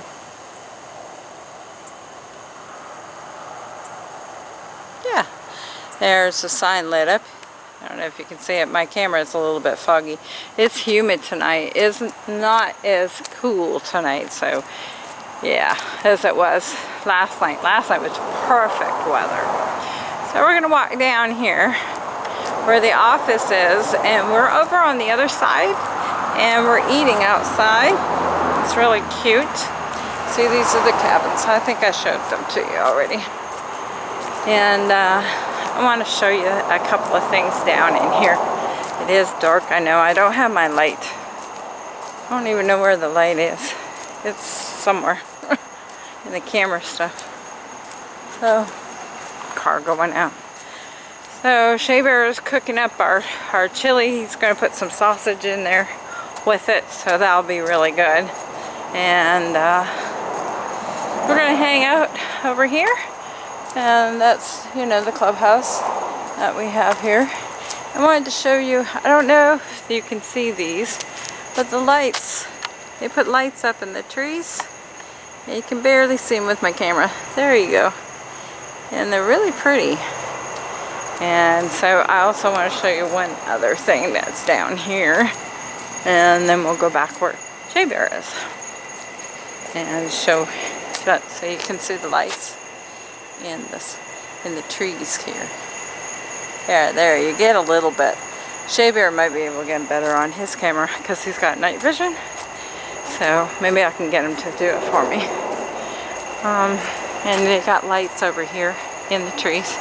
Yeah, there's the sign lit up. I don't know if you can see it. My camera is a little bit foggy. It's humid tonight. It's not as cool tonight, so yeah, as it was last night. Last night was perfect weather. So we're going to walk down here where the office is and we're over on the other side and we're eating outside. It's really cute. See, these are the cabins. I think I showed them to you already. And uh, I want to show you a couple of things down in here. It is dark, I know. I don't have my light. I don't even know where the light is. It's somewhere in the camera stuff. So, car going out. So Shea Bear is cooking up our, our chili. He's going to put some sausage in there with it, so that'll be really good. And uh, we're going to hang out over here. And that's, you know, the clubhouse that we have here. I wanted to show you, I don't know if you can see these, but the lights, they put lights up in the trees. You can barely see them with my camera. There you go. And they're really pretty. And so I also want to show you one other thing that's down here. And then we'll go back where Shea Bear is. And show that so you can see the lights in this in the trees here. There, there, you get a little bit. Shea Bear might be able to get better on his camera because he's got night vision. So maybe I can get him to do it for me. Um, and they got lights over here in the trees.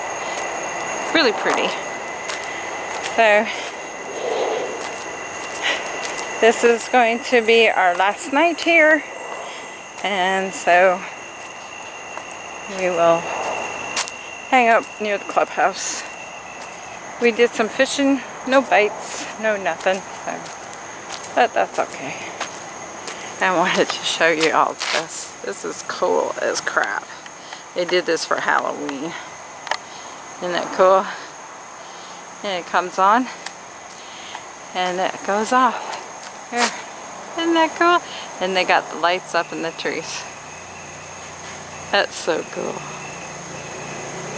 Really pretty. So this is going to be our last night here. And so we will hang out near the clubhouse. We did some fishing, no bites, no nothing, so, but that's okay. I wanted to show you all this. This is cool as crap. They did this for Halloween. Isn't that cool? And it comes on and it goes off. Here. Isn't that cool? And they got the lights up in the trees. That's so cool.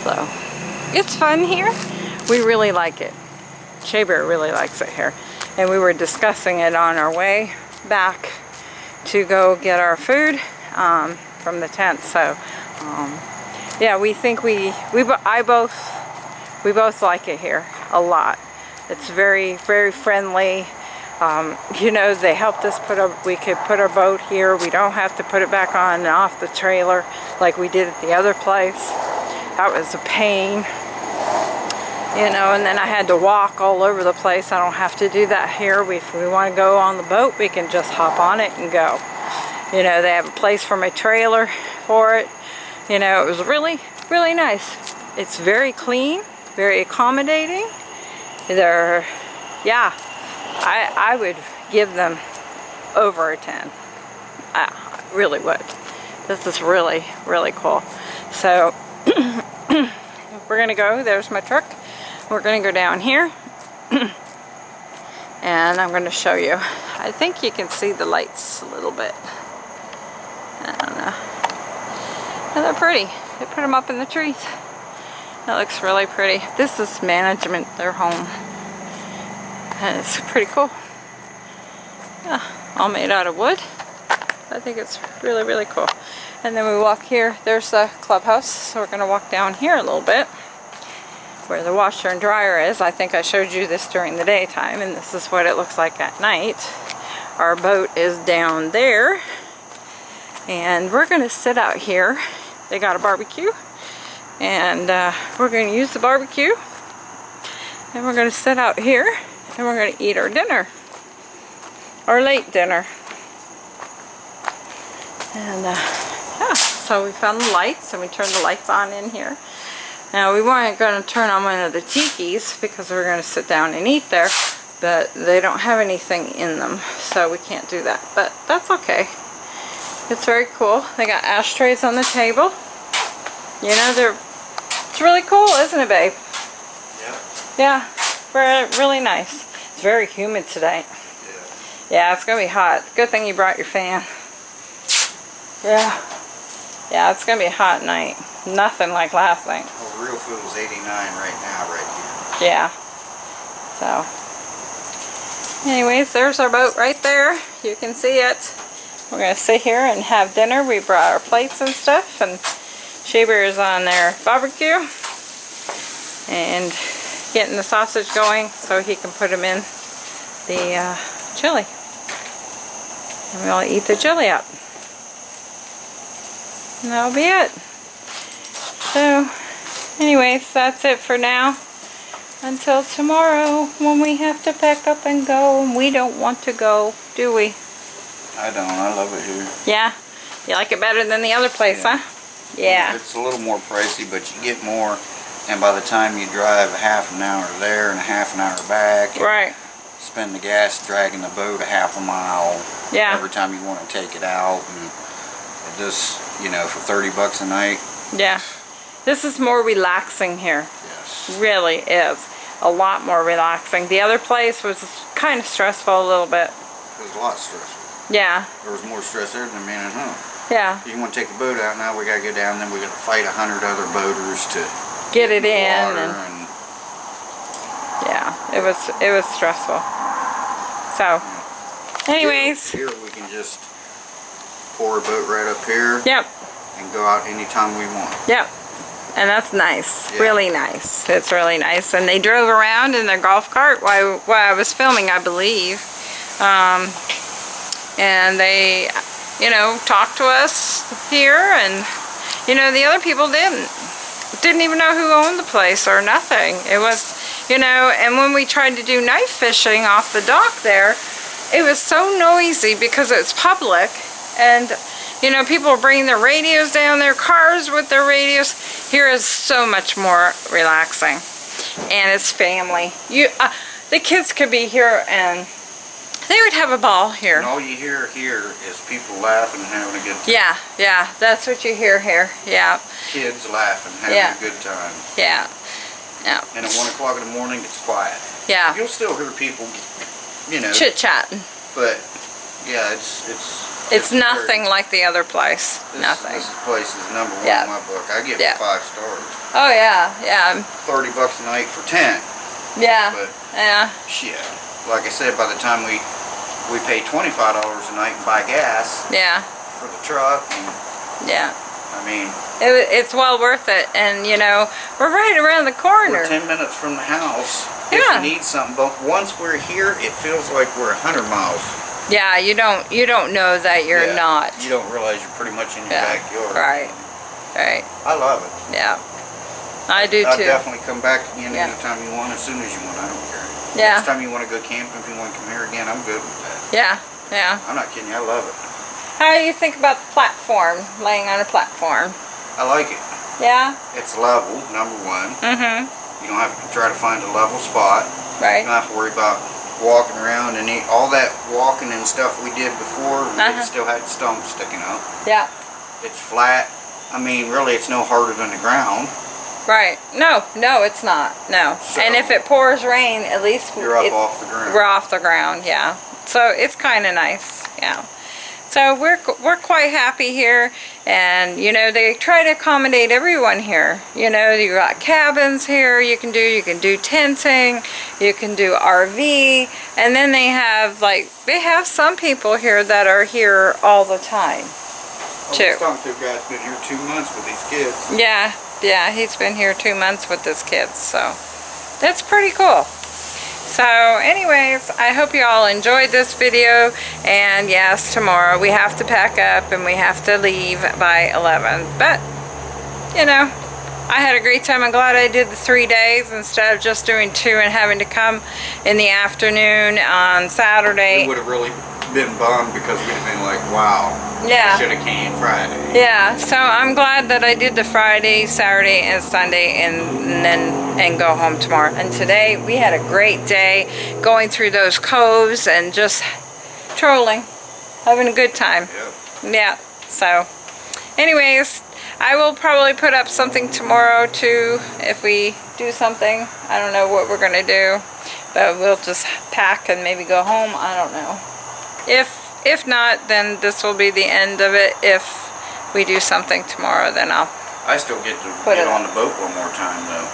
So, it's fun here. We really like it. Shea Bear really likes it here. And we were discussing it on our way back to go get our food um, from the tent. So, um, yeah, we think we, we, I both, we both like it here a lot. It's very, very friendly. Um, you know, they helped us put a, we could put our boat here. We don't have to put it back on and off the trailer like we did at the other place. That was a pain. You know, and then I had to walk all over the place. I don't have to do that here. We, if we want to go on the boat, we can just hop on it and go. You know, they have a place for my trailer for it. You know, it was really, really nice. It's very clean, very accommodating. They're, yeah, I, I would give them over a 10. I really would. This is really, really cool. So, we're gonna go, there's my truck. We're gonna go down here. and I'm gonna show you. I think you can see the lights a little bit. I don't know. And they're pretty. They put them up in the trees. That looks really pretty. This is management, their home. It's pretty cool. Yeah, all made out of wood. I think it's really, really cool. And then we walk here. There's the clubhouse. So we're going to walk down here a little bit where the washer and dryer is. I think I showed you this during the daytime and this is what it looks like at night. Our boat is down there and we're going to sit out here. They got a barbecue and uh, we're going to use the barbecue and we're going to sit out here and we're going to eat our dinner. Our late dinner. And uh, yeah so we found the lights and we turned the lights on in here. Now we weren't going to turn on one of the tikis because we are going to sit down and eat there but they don't have anything in them so we can't do that but that's okay. It's very cool. They got ashtrays on the table. You know they're it's really cool isn't it babe? Yeah. yeah very, really nice it's very humid today yeah, it's gonna be hot. Good thing you brought your fan. Yeah. Yeah, it's gonna be a hot night. Nothing like last night. Oh, well, real food is 89 right now, right here. Yeah. So. Anyways, there's our boat right there. You can see it. We're gonna sit here and have dinner. We brought our plates and stuff and Shea Bear is on their barbecue and getting the sausage going so he can put them in the uh, chili. And we'll eat the chili up. And that'll be it. So, anyways, that's it for now. Until tomorrow when we have to pack up and go. And we don't want to go, do we? I don't. I love it here. Yeah? You like it better than the other place, Yeah. huh? Yeah. It's a little more pricey, but you get more. And by the time you drive a half an hour there and a half an hour back, Right. spend the gas dragging the boat a half a mile Yeah. every time you want to take it out, and just, you know, for 30 bucks a night, Yeah. This is more relaxing here. yes. Really is. A lot more relaxing. The other place was kind of stressful a little bit. It was a lot stressful. Yeah. There was more stress there than man at home. Yeah. You want to take the boat out now, we got to go down, then we got to fight a hundred other boaters to Get it in and and yeah, it was it was stressful. So, anyways, Here, here we can just pour a boat right up here yep, and go out anytime we want. yep. And that's nice, Yeah. really nice. It's really nice. And they drove around in their golf cart while, while I was filming, I believe. Um, and they, you know, talked to us here and, you know, the other people didn't. Didn't even know who owned the place or nothing. It was, you know, and when we tried to do night fishing off the dock there, it was so noisy because it's public and you know people were bringing their radios down their cars with their radios. Here is so much more relaxing. And it's family. You uh, the kids could be here and they would have a ball here And all you hear here is people laughing and having a good time. yeah yeah that's what you hear here yeah Kids laughing, having Yeah. a good time. yeah yeah And at 1 o'clock in the morning, it's quiet. yeah You'll still hear people, you know, chit chatting but yeah, it's it's it's very- nothing like the other place This, nothing This place is number one Yeah. in my book. I give Yeah. it five stars. oh yeah yeah Thirty bucks a night for ten, yeah but yeah shit. Like I said, by the time we we pay twenty five dollars a night and buy gas yeah for the truck, and yeah I mean It, it's well worth it, and you know we're right around the corner. we're ten minutes from the house. Yeah. If you need something, but once we're here, it feels like we're a hundred miles. Yeah, you don't you don't know that you're Yeah. not. You don't realize you're pretty much in your Yeah, backyard. right. Right. I love it. Yeah. I do I'll too. definitely come back again Yeah. anytime you want, as soon as you want. I don't care. Yeah. Next time you want to go camping, if you want to come here again, I'm good with that. Yeah. Yeah. I'm not kidding you. I love it. How do you think about the platform? Laying on a platform. I like it. Yeah. It's level, number one. Mm-hmm. You don't have to try to find a level spot. Right. You don't have to worry about walking around and eat, all that walking and stuff we did before. Uh-huh. Still had stumps sticking up. Yeah. It's flat. I mean, really, it's no harder than the ground. Right. No. No, it's not. No. So- and if it pours rain, at least You're up off the ground. we're off the ground. Yeah. So it's kind of nice. Yeah. So we're we're quite happy here, and you know they try to accommodate everyone here. You know you got cabins here. You can do you can do tenting, you can do RV, and then they have like they have some people here that are here all the time. I Two. was talking to a guy that's been here two months with these kids. Yeah, yeah, he's been here two months with his kids, so that's pretty cool. So anyways, I hope you all enjoyed this video, and yes, tomorrow we have to pack up and we have to leave by 11, but, you know, I had a great time. I'm glad I did the three days instead of just doing two and having to come in the afternoon on Saturday. would have really been bummed because we'd have been like, wow, Yeah. should have came Friday. Yeah, so I'm glad that I did the Friday, Saturday, and Sunday, and, and then and go home tomorrow. And today we had a great day going through those coves and just trolling, having a good time. Yep. Yeah. So, anyways, I will probably put up something tomorrow too if we do something. I don't know what we're gonna do, but we'll just pack and maybe go home. I don't know. If if not, then this will be the end of it. If we do something tomorrow, then I'll. I still get to Put get it- on the boat one more time though.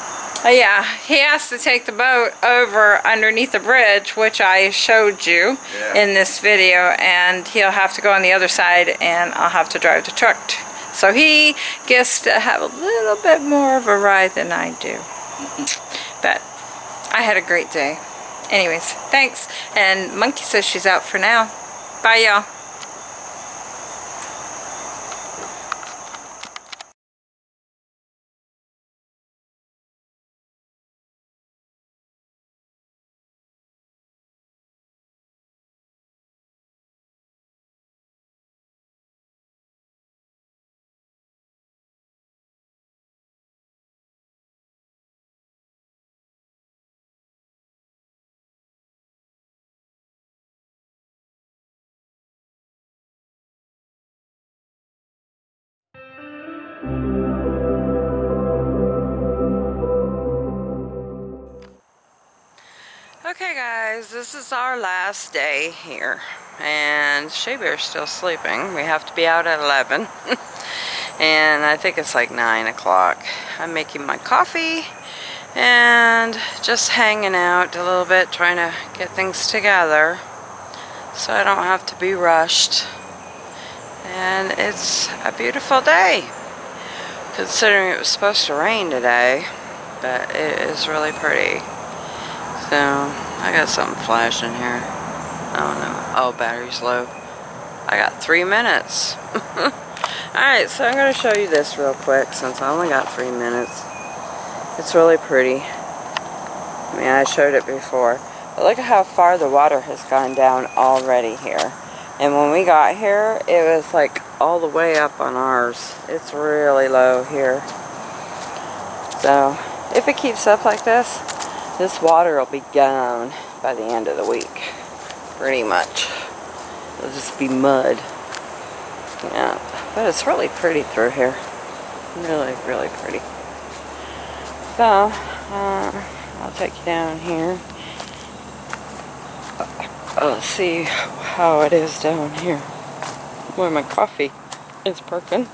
Oh yeah, he has to take the boat over underneath the bridge, which I showed you Yeah. in this video, and he'll have to go on the other side, and I'll have to drive the truck. t- So he gets to have a little bit more of a ride than I do. But I had a great day. Anyways, thanks. And Monkey says she's out for now. Bye, y'all. Guys, this is our last day here and Shea Bear's still sleeping. We have to be out at 11 and I think it's like 9 o'clock. I'm making my coffee and just hanging out a little bit trying to get things together so I don't have to be rushed and it's a beautiful day. considering it was supposed to rain today, but it is really pretty. So, I got something flashing here. I don't know. Oh, battery's low. I got three minutes. Alright, so I'm going to show you this real quick since I only got three minutes. It's really pretty. I mean, I showed it before. But look at how far the water has gone down already here. And when we got here, it was like all the way up on ours. It's really low here. So, if it keeps up like this, this water will be gone by the end of the week. Pretty much. It'll just be mud. Yeah, but it's really pretty through here. Really, really pretty. So, uh, I'll take you down here. Uh, let's see how it is down here. Where my coffee is perking.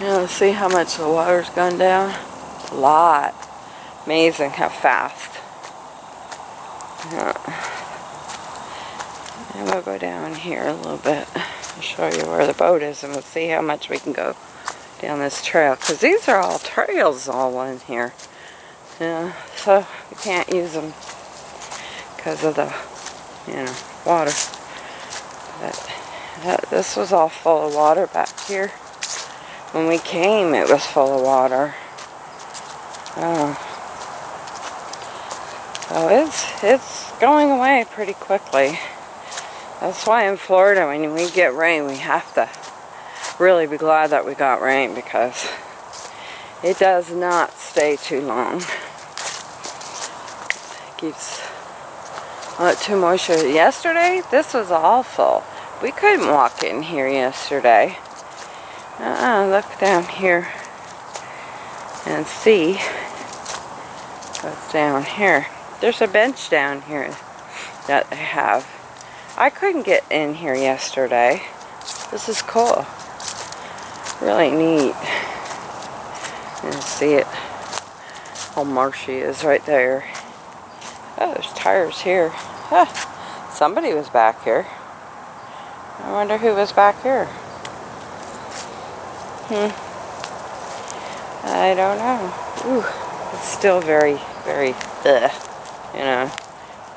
Now let's see how much the water's gone down. Lot. Amazing how fast. Yeah. And we'll go down here a little bit. I'll show you where the boat is and we'll see how much we can go down this trail. Because these are all trails all in here. Yeah, so we can't use them because of the, you know, water. But that, this was all full of water back here. When we came, it was full of water. Oh. So it's, it's going away pretty quickly. That's why in Florida, when we get rain, we have to really be glad that we got rain because it does not stay too long. It keeps uh, too moisture. Yesterday, this was awful. We couldn't walk in here yesterday. Uh, look down here and see what's down here. There's a bench down here that they have. I couldn't get in here yesterday. This is cool. Really neat. And see it. How marshy is right there. Oh, there's tires here. Huh. Somebody was back here. I wonder who was back here. Hmm. I don't know. Ooh, it's still very, very, ugh, you know,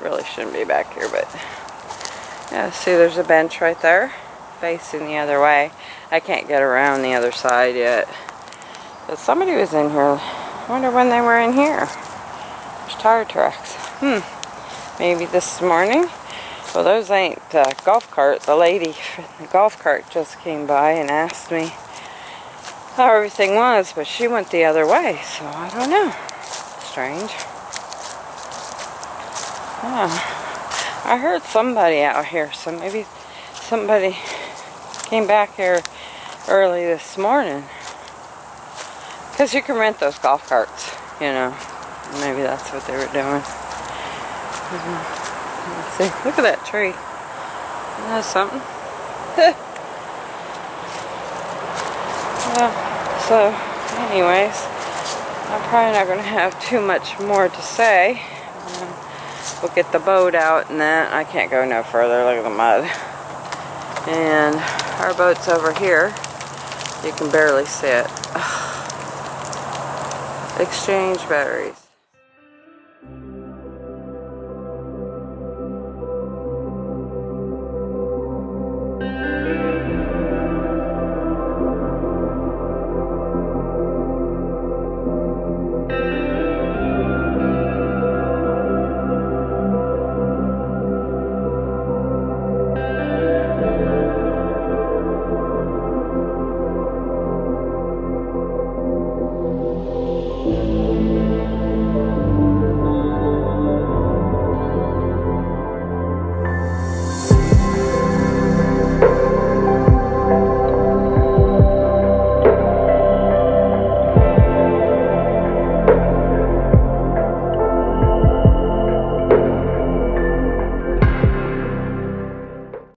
really shouldn't be back here, but, yeah, see there's a bench right there, facing the other way. I can't get around the other side yet. But somebody was in here. I wonder when they were in here. There's tire tracks. Hmm. Maybe this morning? Well, those ain't uh, golf cart. The lady from the golf cart just came by and asked me how everything was, but she went the other way, so I don't know. Strange. Yeah. I heard somebody out here, so maybe somebody came back here early this morning. Because you can rent those golf carts, you know. Maybe that's what they were doing. Mhm. Let's see. Look at that tree. Isn't that something? well, so, anyways, I'm probably not going to have too much more to say. Um, we'll get the boat out and then I can't go no further. Look at the mud. And our boat's over here. You can barely see it. Exchange batteries.